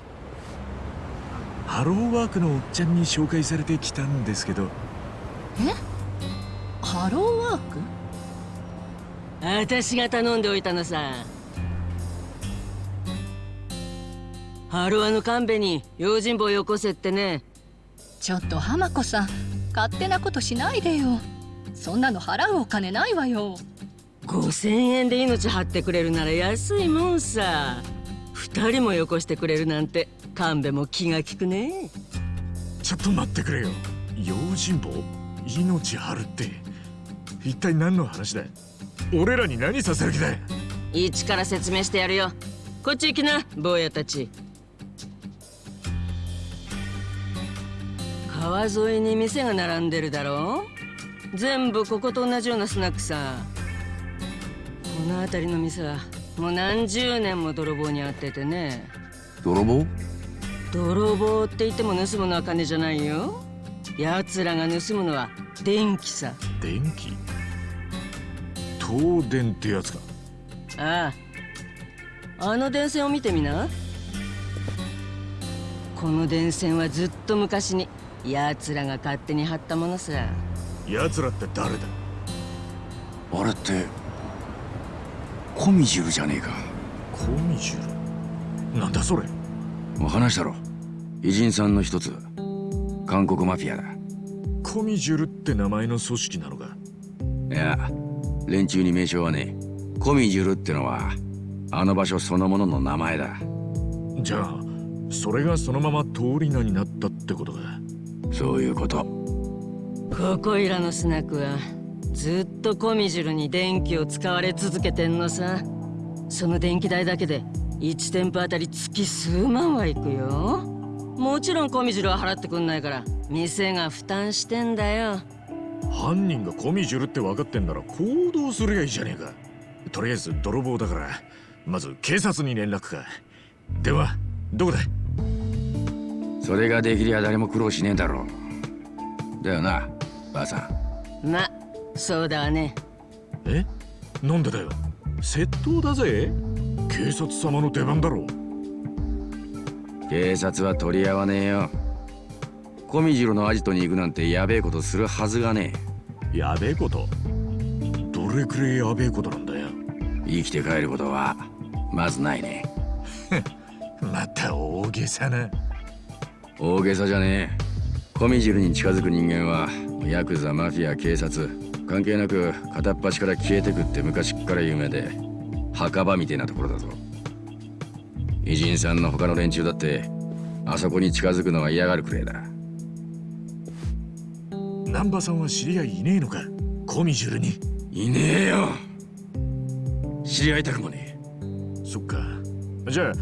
ハローワークのおっちゃんに紹介されてきたんですけど。
ハローワーク？私が頼んでおいたのさ。ハロワの神戸に用心棒よこせってね。
ちょっと浜子さん勝手なことしないでよ。そんなの払うお金ないわよ。
5000円で命張ってくれるなら安いもんさ2人もよこしてくれるなんて神戸も気が利くね。
ちょっと待ってくれよ。用心棒命張るって。一体何の話だ俺らに何させる気だ
一から説明してやるよ。こっち行きな坊やたち。川沿いに店が並んでるだろ全部ここと同じようなスナックさ。この辺りの店はもう何十年も泥棒に遭っててね。
泥棒？
泥棒って言っても盗むのは金じゃないよ。奴らが盗むのは電気さ。
電気？東電ってやつか。
ああ。あの電線を見てみな。この電線はずっと昔に奴らが勝手に張ったものさ。
奴らって誰だ？
あれってコミジュルじゃねえか。
コミジュル？なんだそれ？
もう話したろ。偉人さんの一つ。韓国マフィアだ。
コミジュルって名前の組織なのか？
いや連中に名称はねえ。コミジュルってのはあの場所そのものの名前だ。
じゃあそれがそのまま通り名になったってことか？
そういうこと。
ここいらのスナックはずっとコミジュルに電気を使われ続けてんのさ。その電気代だけで1店舗あたり月数万はいくよ。もちろんコミジュルは払ってくんないから店が負担してんだよ。
犯人がコミジュルって分かってんなら行動すりゃいいじゃねえか。とりあえず泥棒だからまず警察に連絡か。電話どこだ？
それができりゃ誰も苦労しねえだろう。だよなばあさ
ん。まそうだわね。
え？なんでだよ？窃盗だぜ？警察様の出番だろ
警察は取り合わねえよ。コミジロのアジトに行くなんてやべえことするはずがね
え。やべえこと？どれくらいやべえことなんだよ？
生きて帰ることはまずないね。
また大げさな。
大げさじゃねえ。コミジルに近づく人間はヤクザマフィア警察関係なく片っ端から消えてくって昔っから有名で墓場みてえなところだぞ。偉人さんの他の連中だってあそこに近づくのは嫌がるくらいだ。
南波さんは知り合いいねえのか？コミジュルに。
いねえよ。知り合いたくもね
え。そっか。じゃあ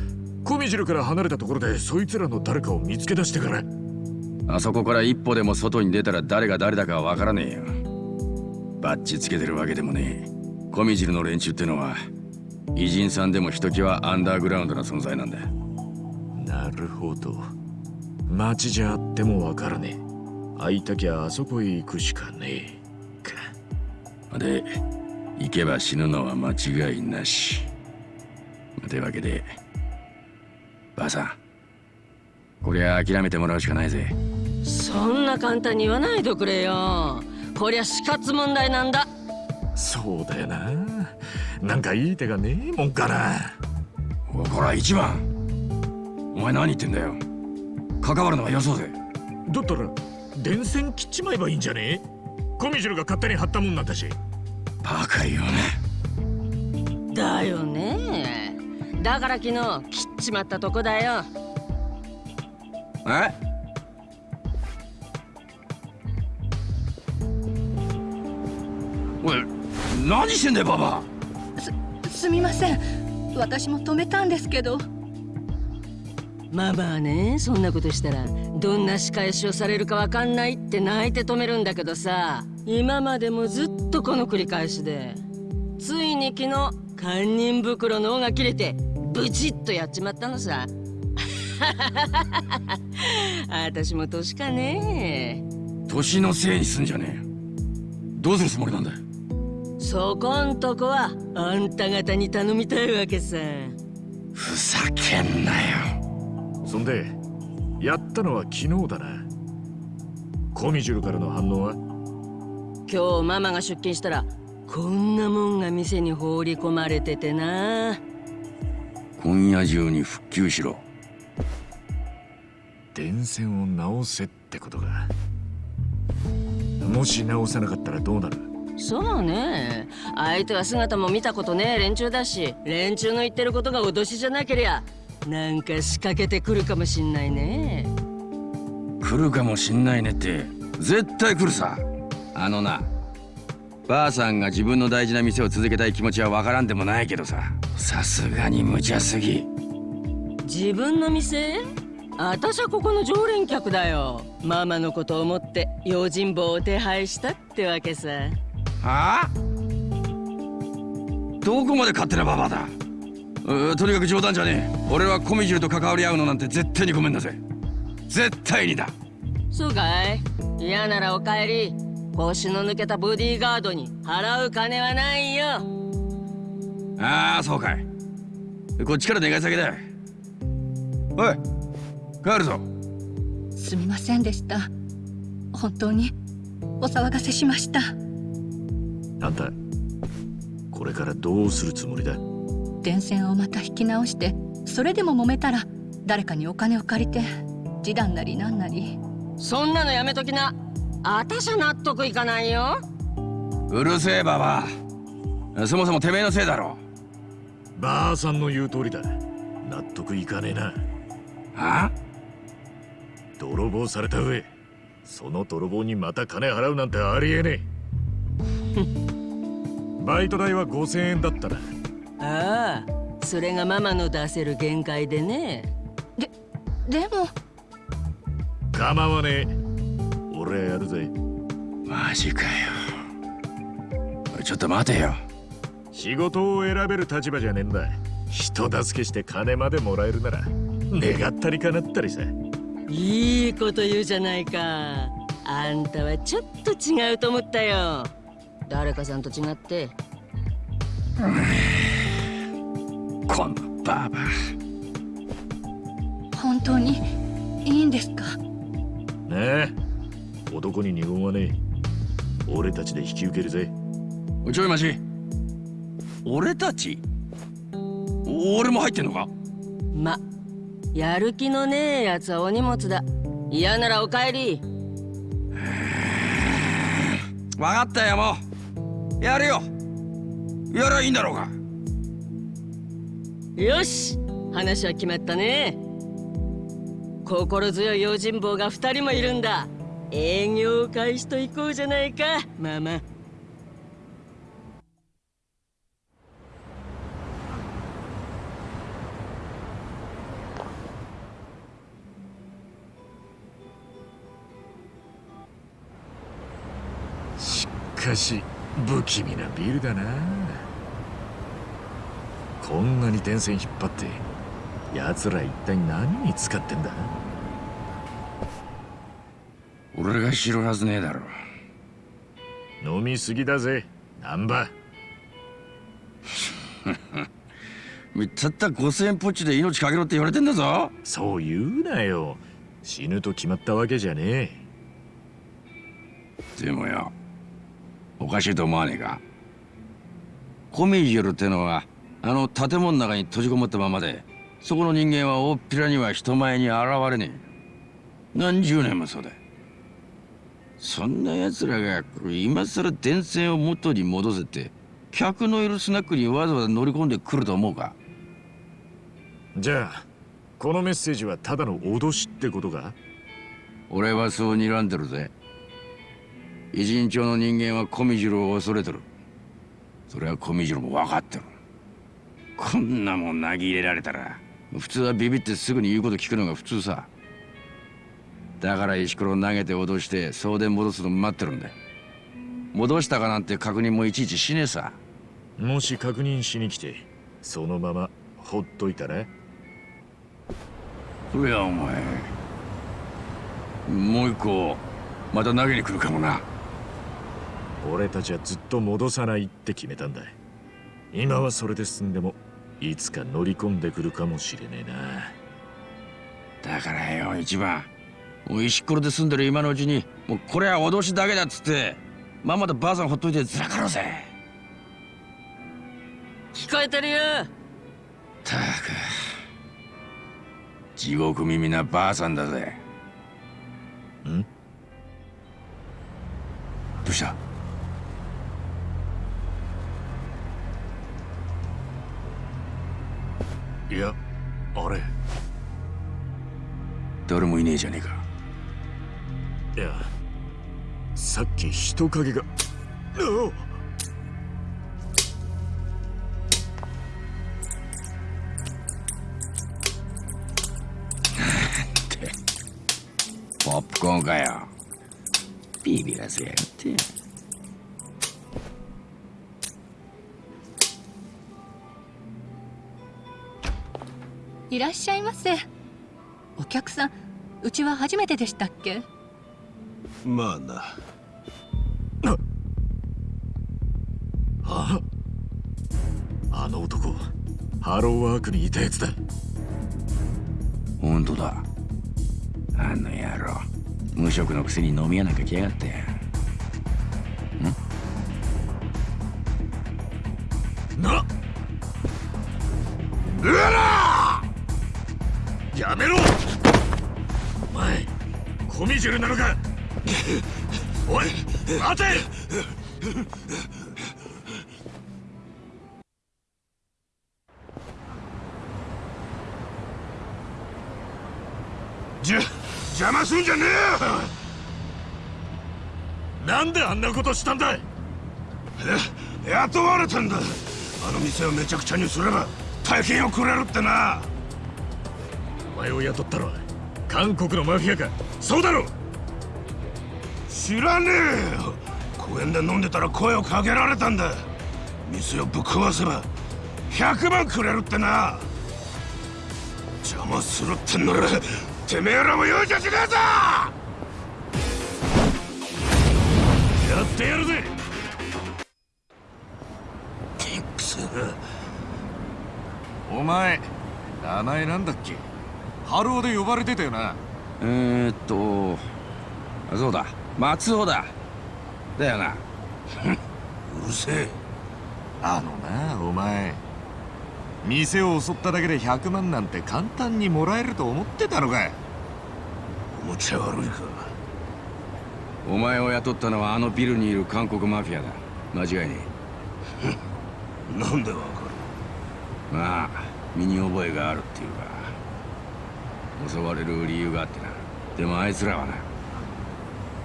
コミジュルから離れたところでそいつらの誰かを見つけ出してから。
あそこから一歩でも外に出たら誰が誰だかわからねえよバッチつけてるわけでもねえ。コミジルの連中ってのは偉人さんでもひときわアンダーグラウンドな存在なんだ。
なるほど。街じゃあってもわからねえ。会いたきゃあそこへ行くしかねえ。
か。で行けば死ぬのは間違いなし。というわけでばあさんこりゃ諦めてもらうしかないぜ。
そんな簡単に言わないでくれよこりゃ死活問題なんだ。
そうだよな。なんかいい手がねえもんかな。
ほら一番。お前何言ってんだよ。関わるのはよそうぜ。
だったら電線切っちまえばいいんじゃねえ？コミジュルが勝手に貼ったもんなんだし。
バカ言う
ねだよね。だから昨日切っちまったとこだよ。
え？おい何してんだよババ
すすみません。私も止めたんですけど。
ママはねそんなことしたらどんな仕返しをされるかわかんないって泣いて止めるんだけどさ。今までもずっとこの繰り返しでついに昨日堪忍袋の尾が切れてブチッとやっちまったのさ。私も年かね。
年のせいにすんじゃねえ。どうするつもりなんだ
そこんとこはあんた方に頼みたいわけさ。
ふざけんなよ。
そんでやったのは昨日だな。コミジュルからの反応は？
今日ママが出勤したらこんなもんが店に放り込まれててな。
今夜中に復旧しろ。
電線を直せってことか。もし直さなかったらどうなる？
そうね。相手は姿も見たことねえ連中だし連中の言ってることが脅しじゃなけりゃなんか仕掛けてくるかもしんないね。
来るかもしんないねって絶対来るさ。あのなばあさんが自分の大事な店を続けたい気持ちはわからんでもないけどさ。さすがに無茶すぎ。
自分の店？私はここの常連客だよ。ママのことを思って用心棒を手配したってわけさ
はあ？どこまで勝手なババアだ？うとにかく冗談じゃねえ。俺はコミジルと関わり合うのなんて絶対にごめんだぜ。絶対にだ。
そうかい。嫌ならお帰り。腰の抜けたボディーガードに払う金はないよ。
ああそうかい。こっちから願い下げだ。おい帰るぞ。
すみませんでした。本当にお騒がせしました
あんたこれからどうするつもりだ
電線をまた引き直してそれでも揉めたら誰かにお金を借りて示談なりなんなり。
そんなのやめときな。私は納得いかないよ。
うるせえババア。そもそもてめえのせいだろ。
ばあさんの言う通りだ。納得いかねえな。
は
泥棒された上その泥棒にまた金払うなんてありえねえ バイト代は5000円だったな。
ああそれがママの出せる限界でね。
ででも。
構わねえ。俺やるぜ。
マジかよ。ちょっと待てよ。
仕事を選べる立場じゃねえんだ。人助けして金までもらえるなら願ったり叶ったりさ。
いいこと言うじゃないか。あんたはちょっと違うと思ったよ誰かさんと違って。
このババ
本当にいいんですか？
ねえ。男に二言はねえ。俺たちで引き受けるぜ。
ちょいマジ俺たち？俺も入ってんのか？
まやる気のねえやつはお荷物だ。嫌ならお帰り。
分かったよもうやるよ。やらいいんだろうか
よし。話は決まったね。心強い用心棒が2人もいるんだ。営業開始と行こうじゃないか。ママ
しかし不気味なビルだな。こんなに電線引っ張って奴ら一体何に使ってんだ？
俺が知るはずねえだろ。
飲みすぎだぜ難波
たった5000円ポッチで命かけろって言われてんだぞ。
そう言うなよ。死ぬと決まったわけじゃね
でもよおかしいと思わねえか？コミジュルってのはあの建物の中に閉じこもったままでそこの人間は大っぴらには人前に現れねえ。何十年もそうだ。そんな奴らが今さら電線を元に戻せて客のいるスナックにわざわざ乗り込んでくると思うか？
えじゃあこのメッセージはただの脅しってことか？
俺はそう睨んでるぜ偉人町の人間はコミジュルを恐れてる。それはコミジュルも分かってる。こんなもん投げ入れられたら普通はビビってすぐに言うこと聞くのが普通さ。だから石ころ投げて脅して送電戻すの待ってるんだ。戻したかなんて確認もいちいちしねえさ。
もし確認しに来てそのままほっといたら？
いやお前。もう一個また投げに来るかもな
俺たちはずっと戻さないって決めたんだ今はそれで済んでもいつか乗り込んでくるかもしれねえな。
だからよ一番。もう石ころで住んでる今のうちにもうこれは脅しだけだっつってまんまとばあさんほっといてずらかろうぜ。
聞こえてるよ。
たく。地獄耳なばあさんだぜ。どうした？
いやあれ。
誰もいねえじゃねえか。
いやさっき人影が。
ポップコーンかよ。ビビらせやがって
いらっしゃいませ。お客さんうちは初めてでしたっけ？
まあな。
ああの男ハローワークにいたやつだ。
本当だ。あの野郎。無職のくせに飲み屋なんか来やがって
ジュルなのか？おい待て！じゃ邪魔すんじゃねえよ！なんであんなことしたんだい？え雇われたんだ。あの店をめちゃくちゃにすれば大金をくれるってな。お前を雇ったのは韓国のマフィアか？そうだろ知らねえよ。公園で飲んでたら声をかけられたんだ。店をぶっ壊せば100万くれるってな。邪魔するってんならてめえらも容赦しねえぞやってやるぜ。くそ
お前名前なんだっけ？ハローで呼ばれてたよな
えー、っとそうだ。松尾だ。だよな。
うるせえ。
あのなお前。店を襲っただけで100万なんて簡単にもらえると思ってたのか
おもちゃ悪いか。
お前を雇ったのはあのビルにいる韓国マフィアだ。間違いね
なんでわか
えまあ身に覚えがあるっていうか襲われる理由があってな。でもあいつらはな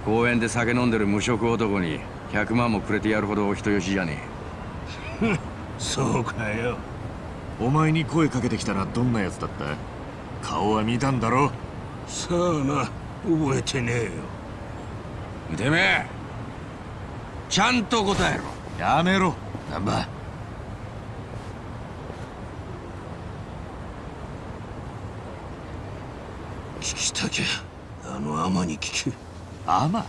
公園で酒飲んでる無職男に100万もくれてやるほどお人よしじゃね
る そうかよ。
お前に声かけてきたらどんなやつだった？顔は見たんだろ？
さあな覚えてねえよ。
えてめえ。ちゃんと答えろ。
やめろ。難波
聞きたあのアマに聞け。
アマ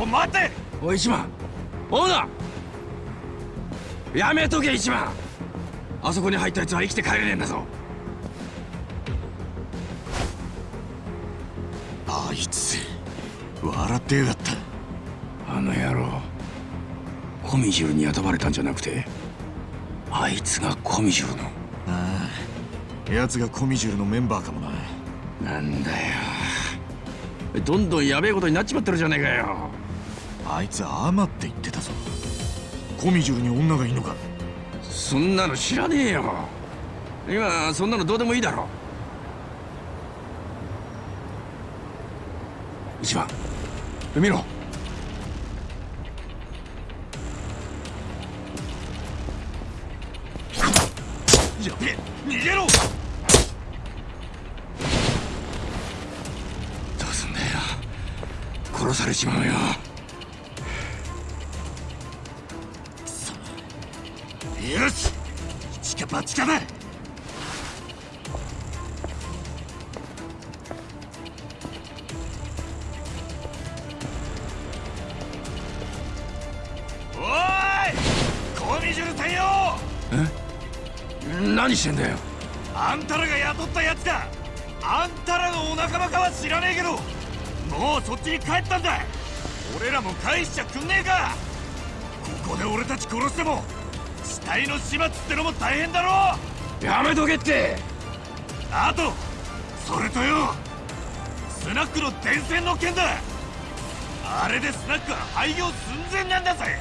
お待て！
おい一番オーナーやめとけ一番あそこに入ったやつは生きて帰れねえんだぞ。
あいつ笑ってやがった。
あの野郎。コミジュルに雇われたんじゃなくてあいつがコミジュルの。
ああ。奴がコミジュルのメンバーかもな。
なんだよ。どんどんやべえことになっちまってるじゃねえかよ。
あいつアマって言ってたぞ。コミジュルに女がいんのか。
そんなの知らねえよ。今そんなのどうでもいいだろ。一番見ろ
やべえ逃げろ！
どうすんだよ。殺されちまうよ。
よし！一か八かだ！
してんだよ。
あんたらが雇ったやつか。あんたらのお仲間かは知らねえけど。もうそっちに帰ったんだ俺らも返しちゃくんねえか。ここで俺たち殺しても死体の始末ってのも大変だろ。
やめとけって。
あとそれとよ。スナックの電線の件だ。あれでスナックは廃業寸前なんだぜ。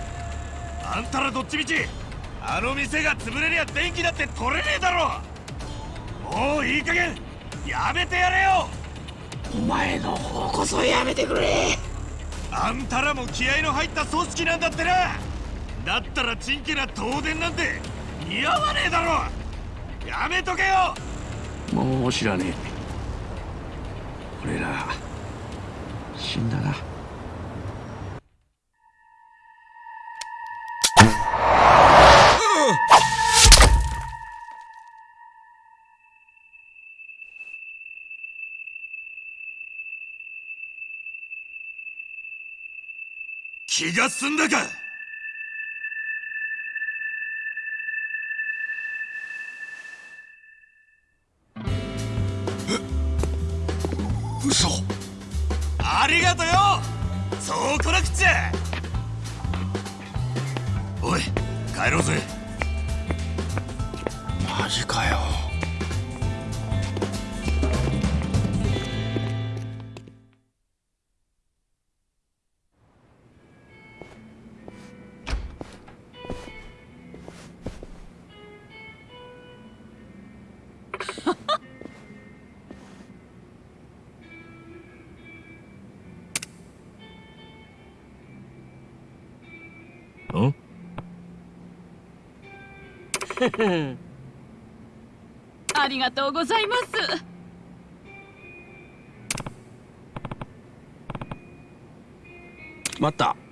あんたらどっちみちあの店が潰れりゃ電気だって取れねえだろ。もういい加減やめてやれよ。
お前の方こそやめてくれ。
あんたらも気合の入った組織なんだってな。だったらチンケな東電なんて似合わねえだろ。やめとけよ。
もう知らねえ。俺ら死んだな
気が済んだか。
嘘。
ありがとよ。そうこなくちゃおい帰ろうぜ。
マジかよ。
ありがとうございます。
待った。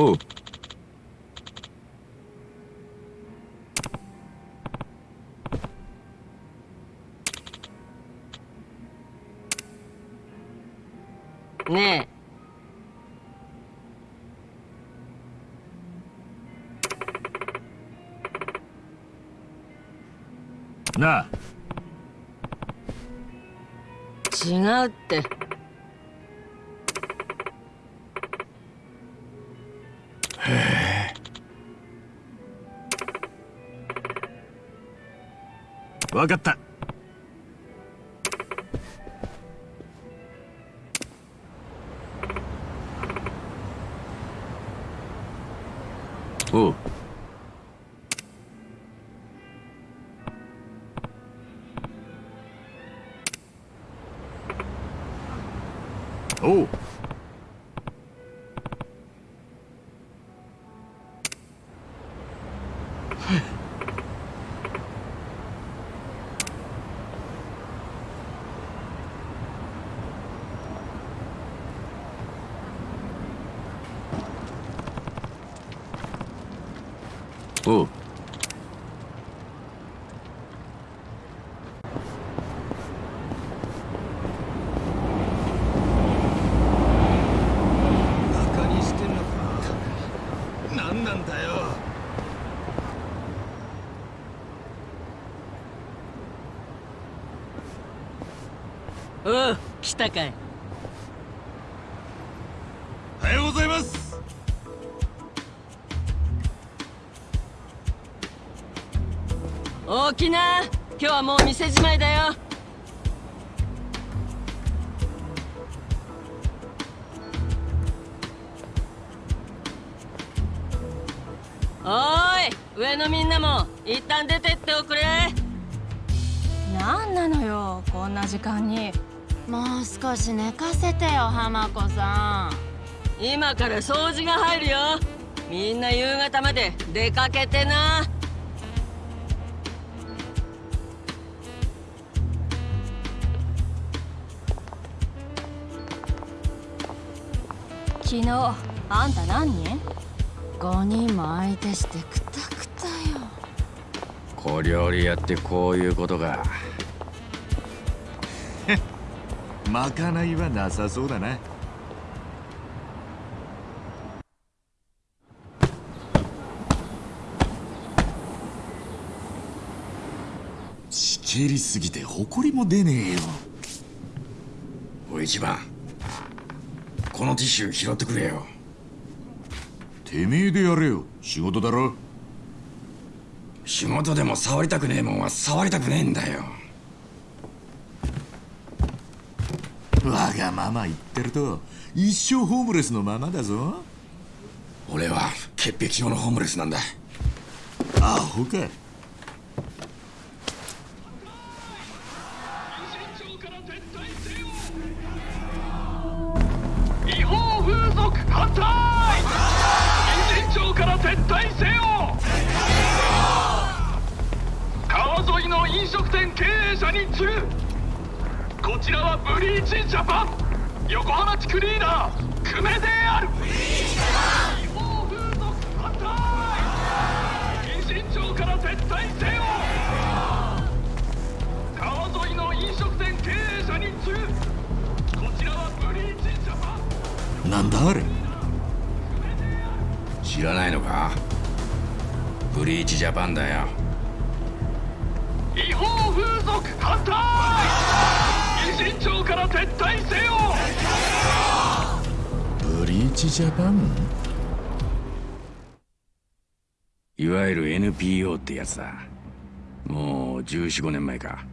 おう。
ね
なあ。
え違うって
分かった。
たかい。
おはようございます。
大きな。今日はもう店じまいだよ。おーい上のみんなも一旦出てっておくれ。
なんなのよこんな時間に
もう少し寝かせてよ浜子さん。
今から掃除が入るよ。みんな夕方まで出かけてな。
昨日あんた何人
?5 人も相手してくたくたよ。
小料理やってこういうことか
まかないはなさそうだな。しけりすぎて埃も出ねえよ。
おい一番このティッシュ拾ってくれよ。
てめえでやれよ。仕事だろ。
仕事でも触りたくねえもんは触りたくねえんだよ
わがまま言ってると一生ホームレスのままだぞ。
俺は潔癖症のホームレスなんだ。
アホか
る
NPO ってやつだ。もう1415年前か。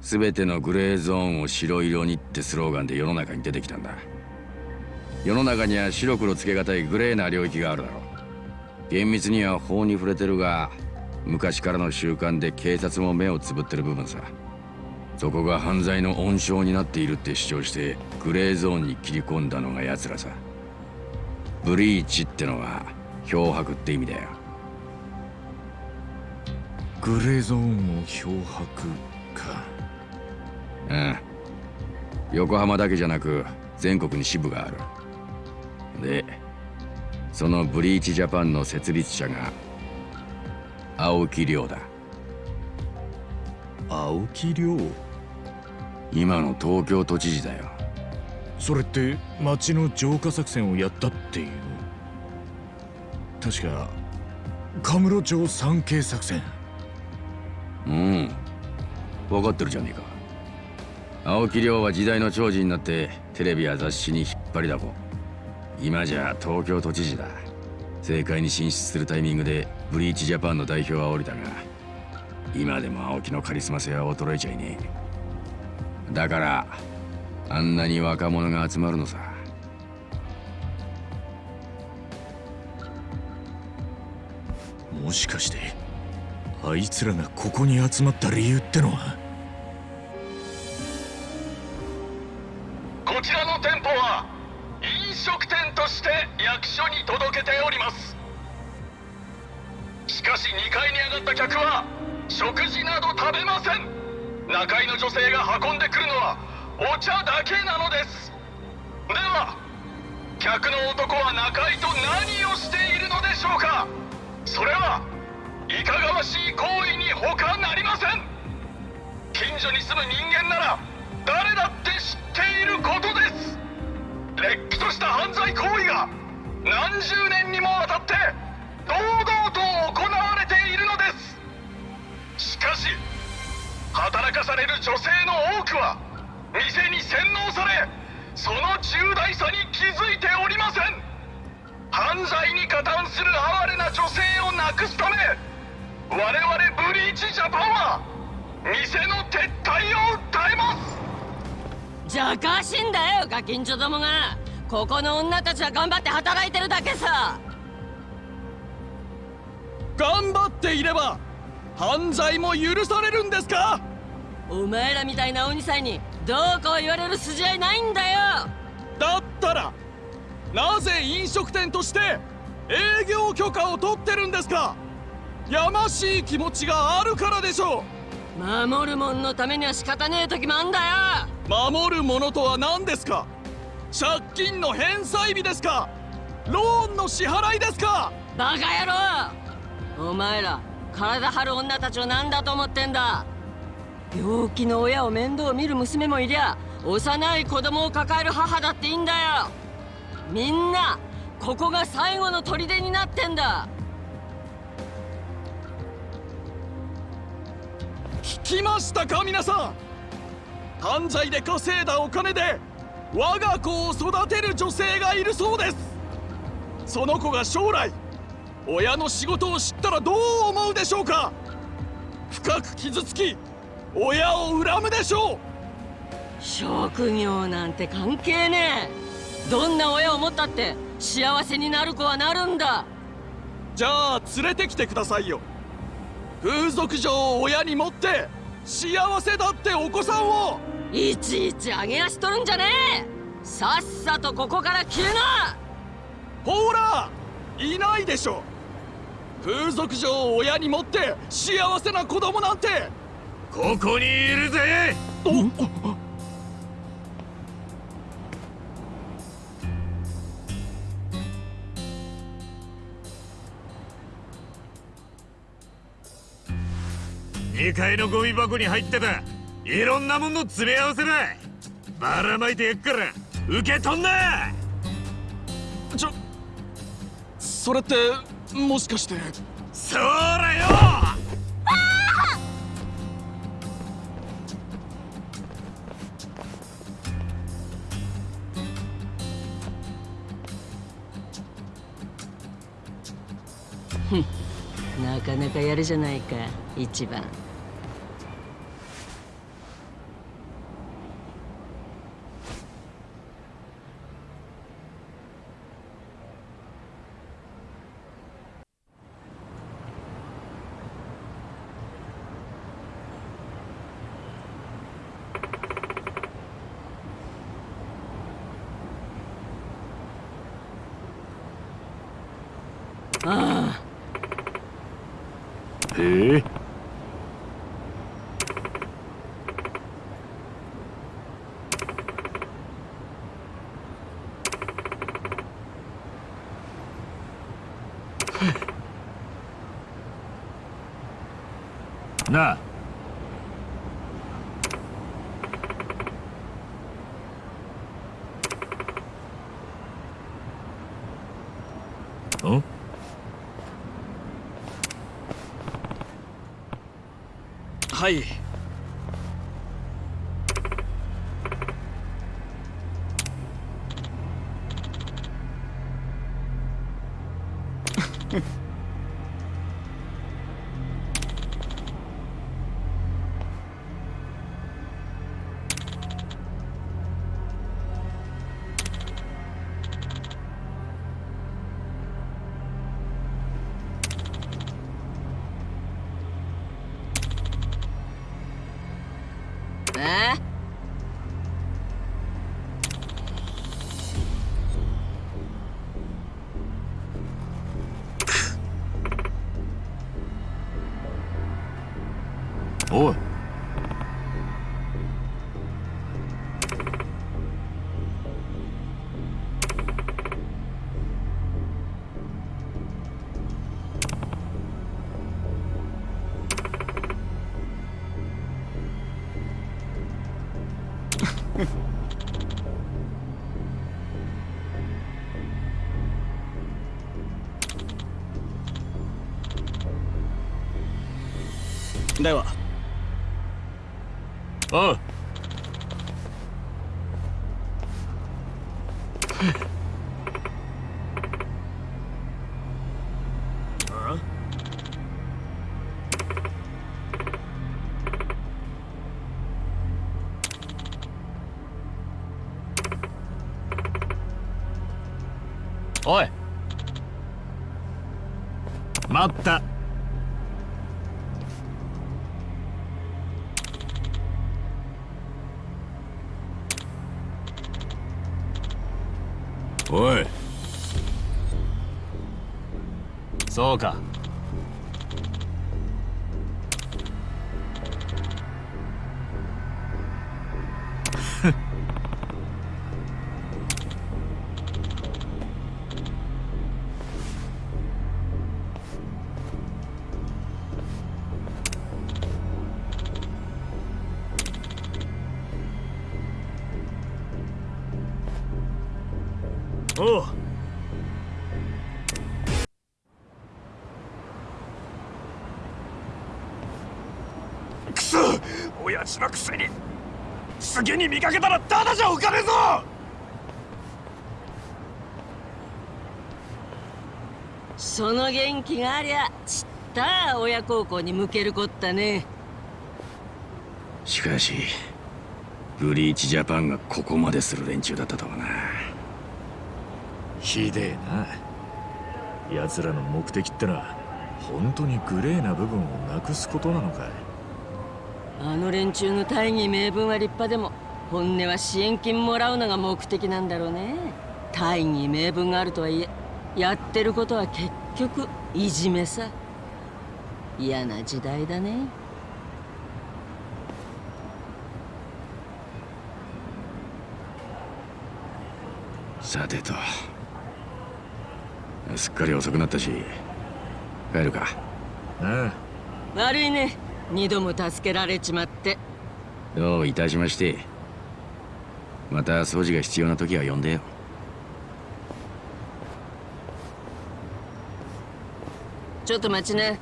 全てのグレーゾーンを白色にってスローガンで世の中に出てきたんだ。世の中には白黒つけがたいグレーな領域があるだろう。厳密には法に触れてるが昔からの習慣で警察も目をつぶってる部分さ。そこが犯罪の温床になっているって主張してグレーゾーンに切り込んだのが奴らさ。ブリーチってのは漂白って意味だよ。
グレーゾーンを漂白か。
うん。横浜だけじゃなく全国に支部がある。でそのブリーチジャパンの設立者が青木亮だ。
青木亮？
今の東京都知事だよ。
それって町の浄化作戦をやったっていう？確かカムロ町三景作戦
うん。分かってるじゃねえか。青木亮は時代の寵児になってテレビや雑誌に引っ張りだこ。今じゃ東京都知事だ。政界に進出するタイミングでブリーチジャパンの代表は降りたが今でも青木のカリスマ性は衰えちゃいねえ。だからあんなに若者が集まるのさ。
もしかしてあいつらがここに集まった理由ってのは？
こちらの店舗は飲食店として役所に届けております。しかし2階に上がった客は食事など食べません。中居の女性が運んでくるのはお茶だけなのです。では客の男は中居と何をしているのでしょうか？それはいかがわしい行為に他なりません。近所に住む人間なら誰だって知っていることです。れっきとした犯罪行為が何十年にもわたって堂々と行われているのです。しかし働かされる女性の多くは店に洗脳されその重大さに気づいておりません。犯罪に加担する哀れな女性をなくすため我々ブリーチジャパンは店の撤退を訴えます。
じゃかしんだよガキンチョどもが。ここの女たちは頑張って働いてるだけさ。
頑張っていれば犯罪も許されるんですか？
お前らみたいな鬼さんにどうこう言われる筋合いないんだよ。
だったらなぜ飲食店として営業許可を取ってるんですか？やましい気持ちがあるからでしょ
う。守るもんのためには仕方ねえ時もあんだ
よ。守るものとは何ですか？借金の返済日ですか？ローンの支払いですか？
バカ野郎！お前ら体張る女たちを何だと思ってんだ？病気の親を面倒見る娘もいりゃ幼い子供を抱える母だっていいんだよ。みんなここが最後の砦になってんだ
聞きましたか皆さん？犯罪で稼いだお金で我が子を育てる女性がいるそうです。その子が将来親の仕事を知ったらどう思うでしょうか？深く傷つき親を恨むでしょう。
職業なんて関係ねえ。どんな親を持ったって幸せになる子はなるんだ。
じゃあ連れてきてくださいよ風俗嬢を親に持って幸せだってお子さんを
いちいち上げ足取るんじゃねえさっさとここから消えな
ほらいないでしょ風俗嬢を親に持って幸せな子供なんて
ここにいるぜ2階のゴミ箱に入ってた。いろんなもんの詰め合わせだ。ばらまいてやっから受け取んな。
ちょそれってもしかして。
そらよ。
なかなかやるじゃないか一番ああ
へえな。あん？
はい。では
おう。おい。待った
元気がありゃちった親孝行に向けるこったね。
しかしブリーチジャパンがここまでする連中だったとはな。
ひでえな。奴らの目的ってのは本当にグレーな部分をなくすことなのかい。
あの連中の大義名分は立派でも本音は支援金もらうのが目的なんだろうね。大義名分があるとはいえやってることは結局いじめさ。嫌な時代だね。
さてと。すっかり遅くなったし。帰るか。
あ
悪いね。二度も助けられちまって。
どういたしまして。また掃除が必要な時は呼んでよ
ちょっと待ちね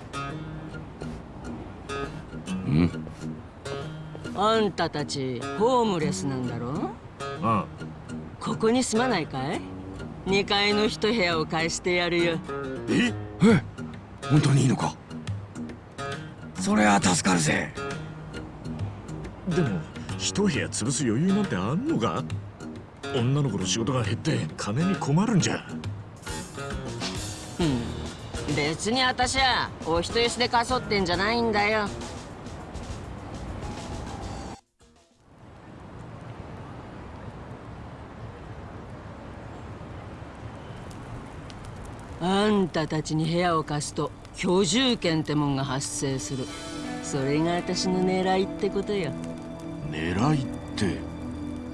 うん。
あんたたちホームレスなんだろ？
あ
ここに住まないかい？2階の一部屋を貸してやるよ。
え？え？本当にいいのか？それは助かるぜ。
でも一部屋潰す余裕なんてあんのか？女の子の仕事が減って金に困るんじゃ。
うん別に私はお人よしでかそってんじゃないんだよ。あんたたちに部屋を貸すと居住権ってもんが発生する。それが私の狙いってことよ。
狙いって？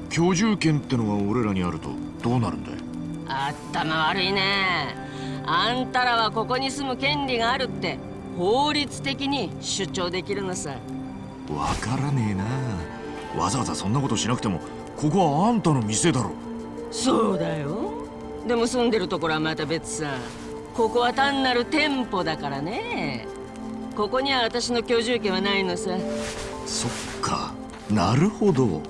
居住権ってのが俺らにあるとどうなるんだい？
頭悪いねあんたらはここに住む権利があるって法律的に主張できるのさ。
わからねえな。わざわざそんなことしなくてもここはあんたの店だろ。
そうだよ。でも住んでるところはまた別さ。ここは単なる店舗だからね。ここには私の居住権はないのさ。
そっか。なるほど。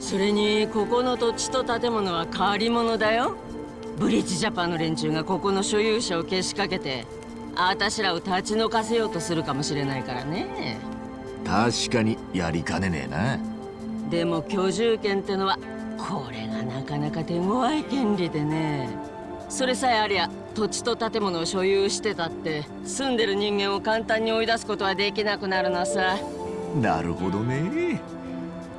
それにここの土地と建物は借り物だよブリッジジャパンの連中がここの所有者をけしかけてあたしらを立ち退かせようとするかもしれないからね。
確かにやりかねねえな。
でも居住権ってのはこれがなかなか手強い権利でね。それさえありゃ土地と建物を所有してたって住んでる人間を簡単に追い出すことはできなくなるのさ。
なるほどね。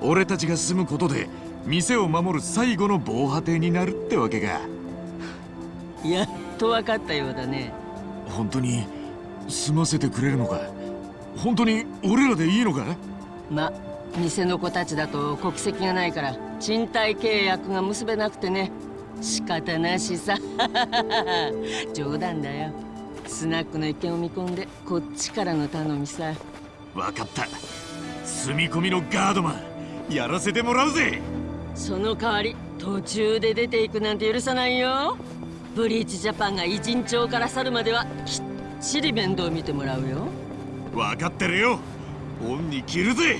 俺たちが住むことで店を守る最後の防波堤になるってわけか
やっと分かったようだね。
本当に住ませてくれるのか？本当に俺らでいいのか？
ま店の子たちだと国籍がないから賃貸契約が結べなくてね。仕方なしさ。冗談だよ。スナックの意見を見込んでこっちからの頼みさ。
分かった。住み込みのガードマンやらせてもらうぜ。
その代わり途中で出ていくなんて許さないよブリーチジャパンが偉人町から去るまではきっちり面倒見てもらうよ。
分かってるよ。恩に着るぜ。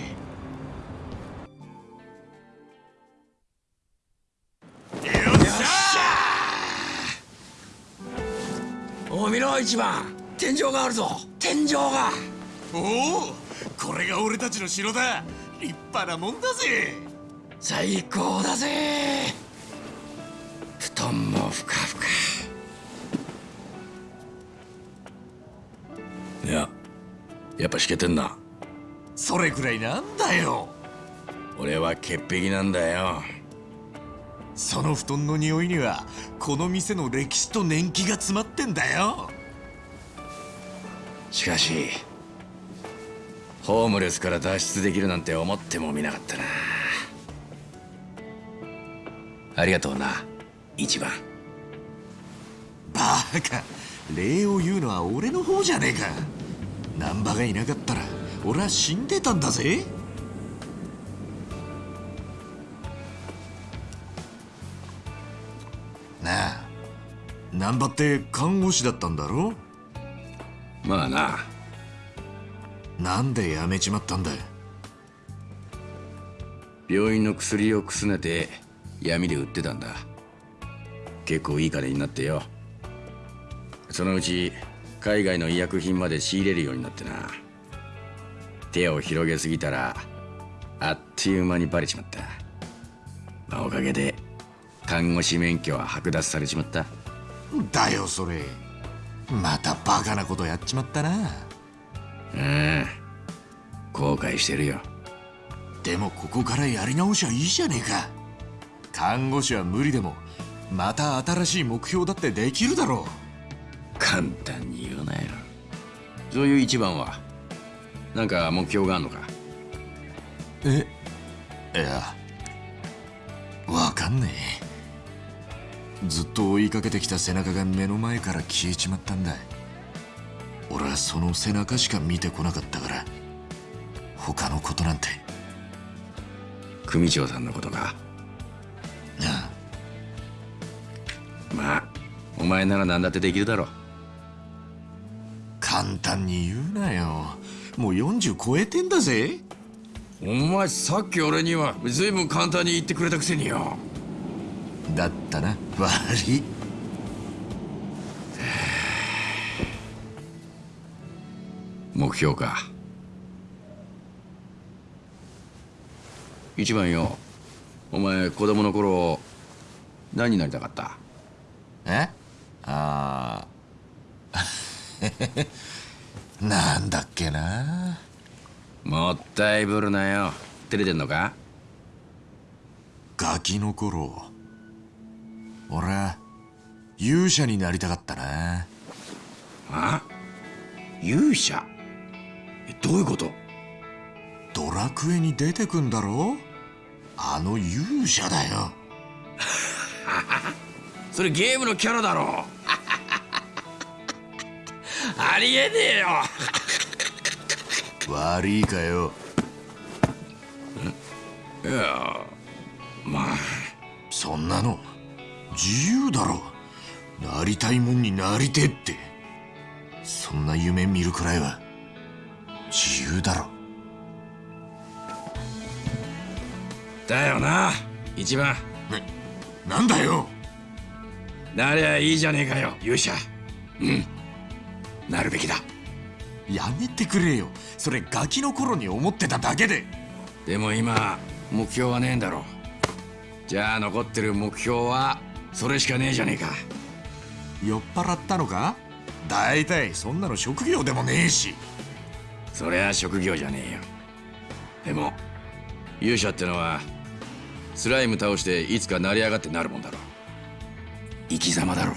お見ろ一番。天井があるぞ。天井が。
おおこれが俺たちの城だ。立派なもんだぜ。
最高だぜ布団もふかふか。
いややっぱしけてんな。
それくらいなんだよ。
俺は潔癖なんだよ。
その布団の匂いにはこの店の歴史と年季が詰まってんだよ。
しかしホームレスから脱出できるなんて思ってもみなかったな。ありがとうな一番。
バカ。礼を言うのは俺の方じゃねえか。難波がいなかったら俺は死んでたんだぜ。なあ難波って看護師だったんだろ
まあな。
なんで辞めちまったんだ？
病院の薬をくすねて闇で売ってたんだ結構いい金になってよ。そのうち海外の医薬品まで仕入れるようになってな。手を広げすぎたらあっという間にバレちまった、まあ、おかげで看護師免許は剥奪されちまった。
だよそれ。またバカなことやっちまったな。
うん後悔してるよ。
でもここからやり直しはいいじゃねえか。看護師は無理でもまた新しい目標だってできるだろ
う。簡単に言うなよ。そういう一番はなんか目標があんのか？
えいやわかんねえ。ずっと追いかけてきた背中が目の前から消えちまったんだ。俺はその背中しか見てこなかったから他のことなんて。
組長さんのことか？
あ
あまあお前なら何だってできるだろう。
簡単に言うなよ。もう40超えてんだぜ。
お前さっき俺には随分簡単に言ってくれたくせによ。
だったな。悪い。
目標か。一番よ。お前子供の頃何になりたかった？
えああ なんだっけな。
もったいぶるなよ。照れてんのか？
ガキの頃俺は勇者になりたかったな。
あ？勇者？どういうこと？
ドラクエに出てくんだろ？あの勇者だよ
それゲームのキャラだろ。ありえねえよ。
悪いかよ。
いやまあ。
そんなの自由だろ。なりたいもんになりてって。そんな夢見るくらいは自由だろ。
だよな一番。
ななんだよ
なりゃいいじゃねえかよ勇者。うん。なるべきだ。
やめてくれよ。それガキの頃に思ってただけで。
でも今目標はねえんだろじゃあ残ってる目標はそれしかねえじゃねえか。
酔っ払ったのか？大体そんなの職業でもねえし。
そりゃ職業じゃねえよ。でも勇者ってのはスライム倒していつか成り上がってなるもんだろ生き様だろ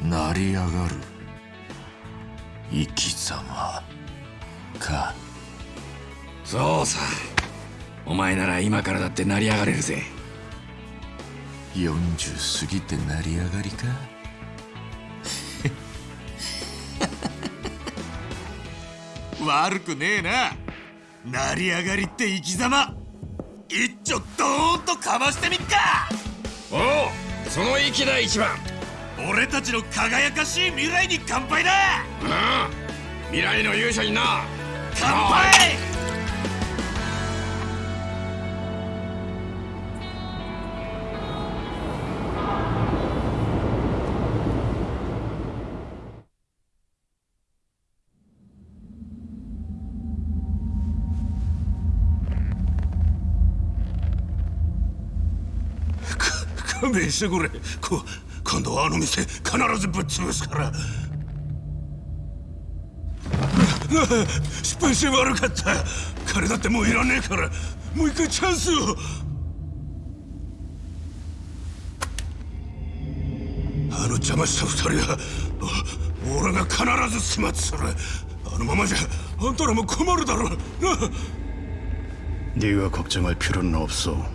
成り上がる。生き様か。
そうさ。お前なら今からだって成り上がれるぜ。
40過ぎて成り上がりか？悪くねえな。成り上がりって生き様。一丁ドーンとかましてみっか。
おおその息だ一番。
俺たちの輝かしい未来に乾杯だ。
うん。未来の勇者にな。
乾杯
弁してくれこ今度はあの店必ずぶっ潰すから失敗して悪かった金だってもういらねえからもう一回チャンスをあの邪魔した二人は 俺が必ず始末するあのままじゃあんたらも困るだろうな
네가 걱정할 필요는 없어.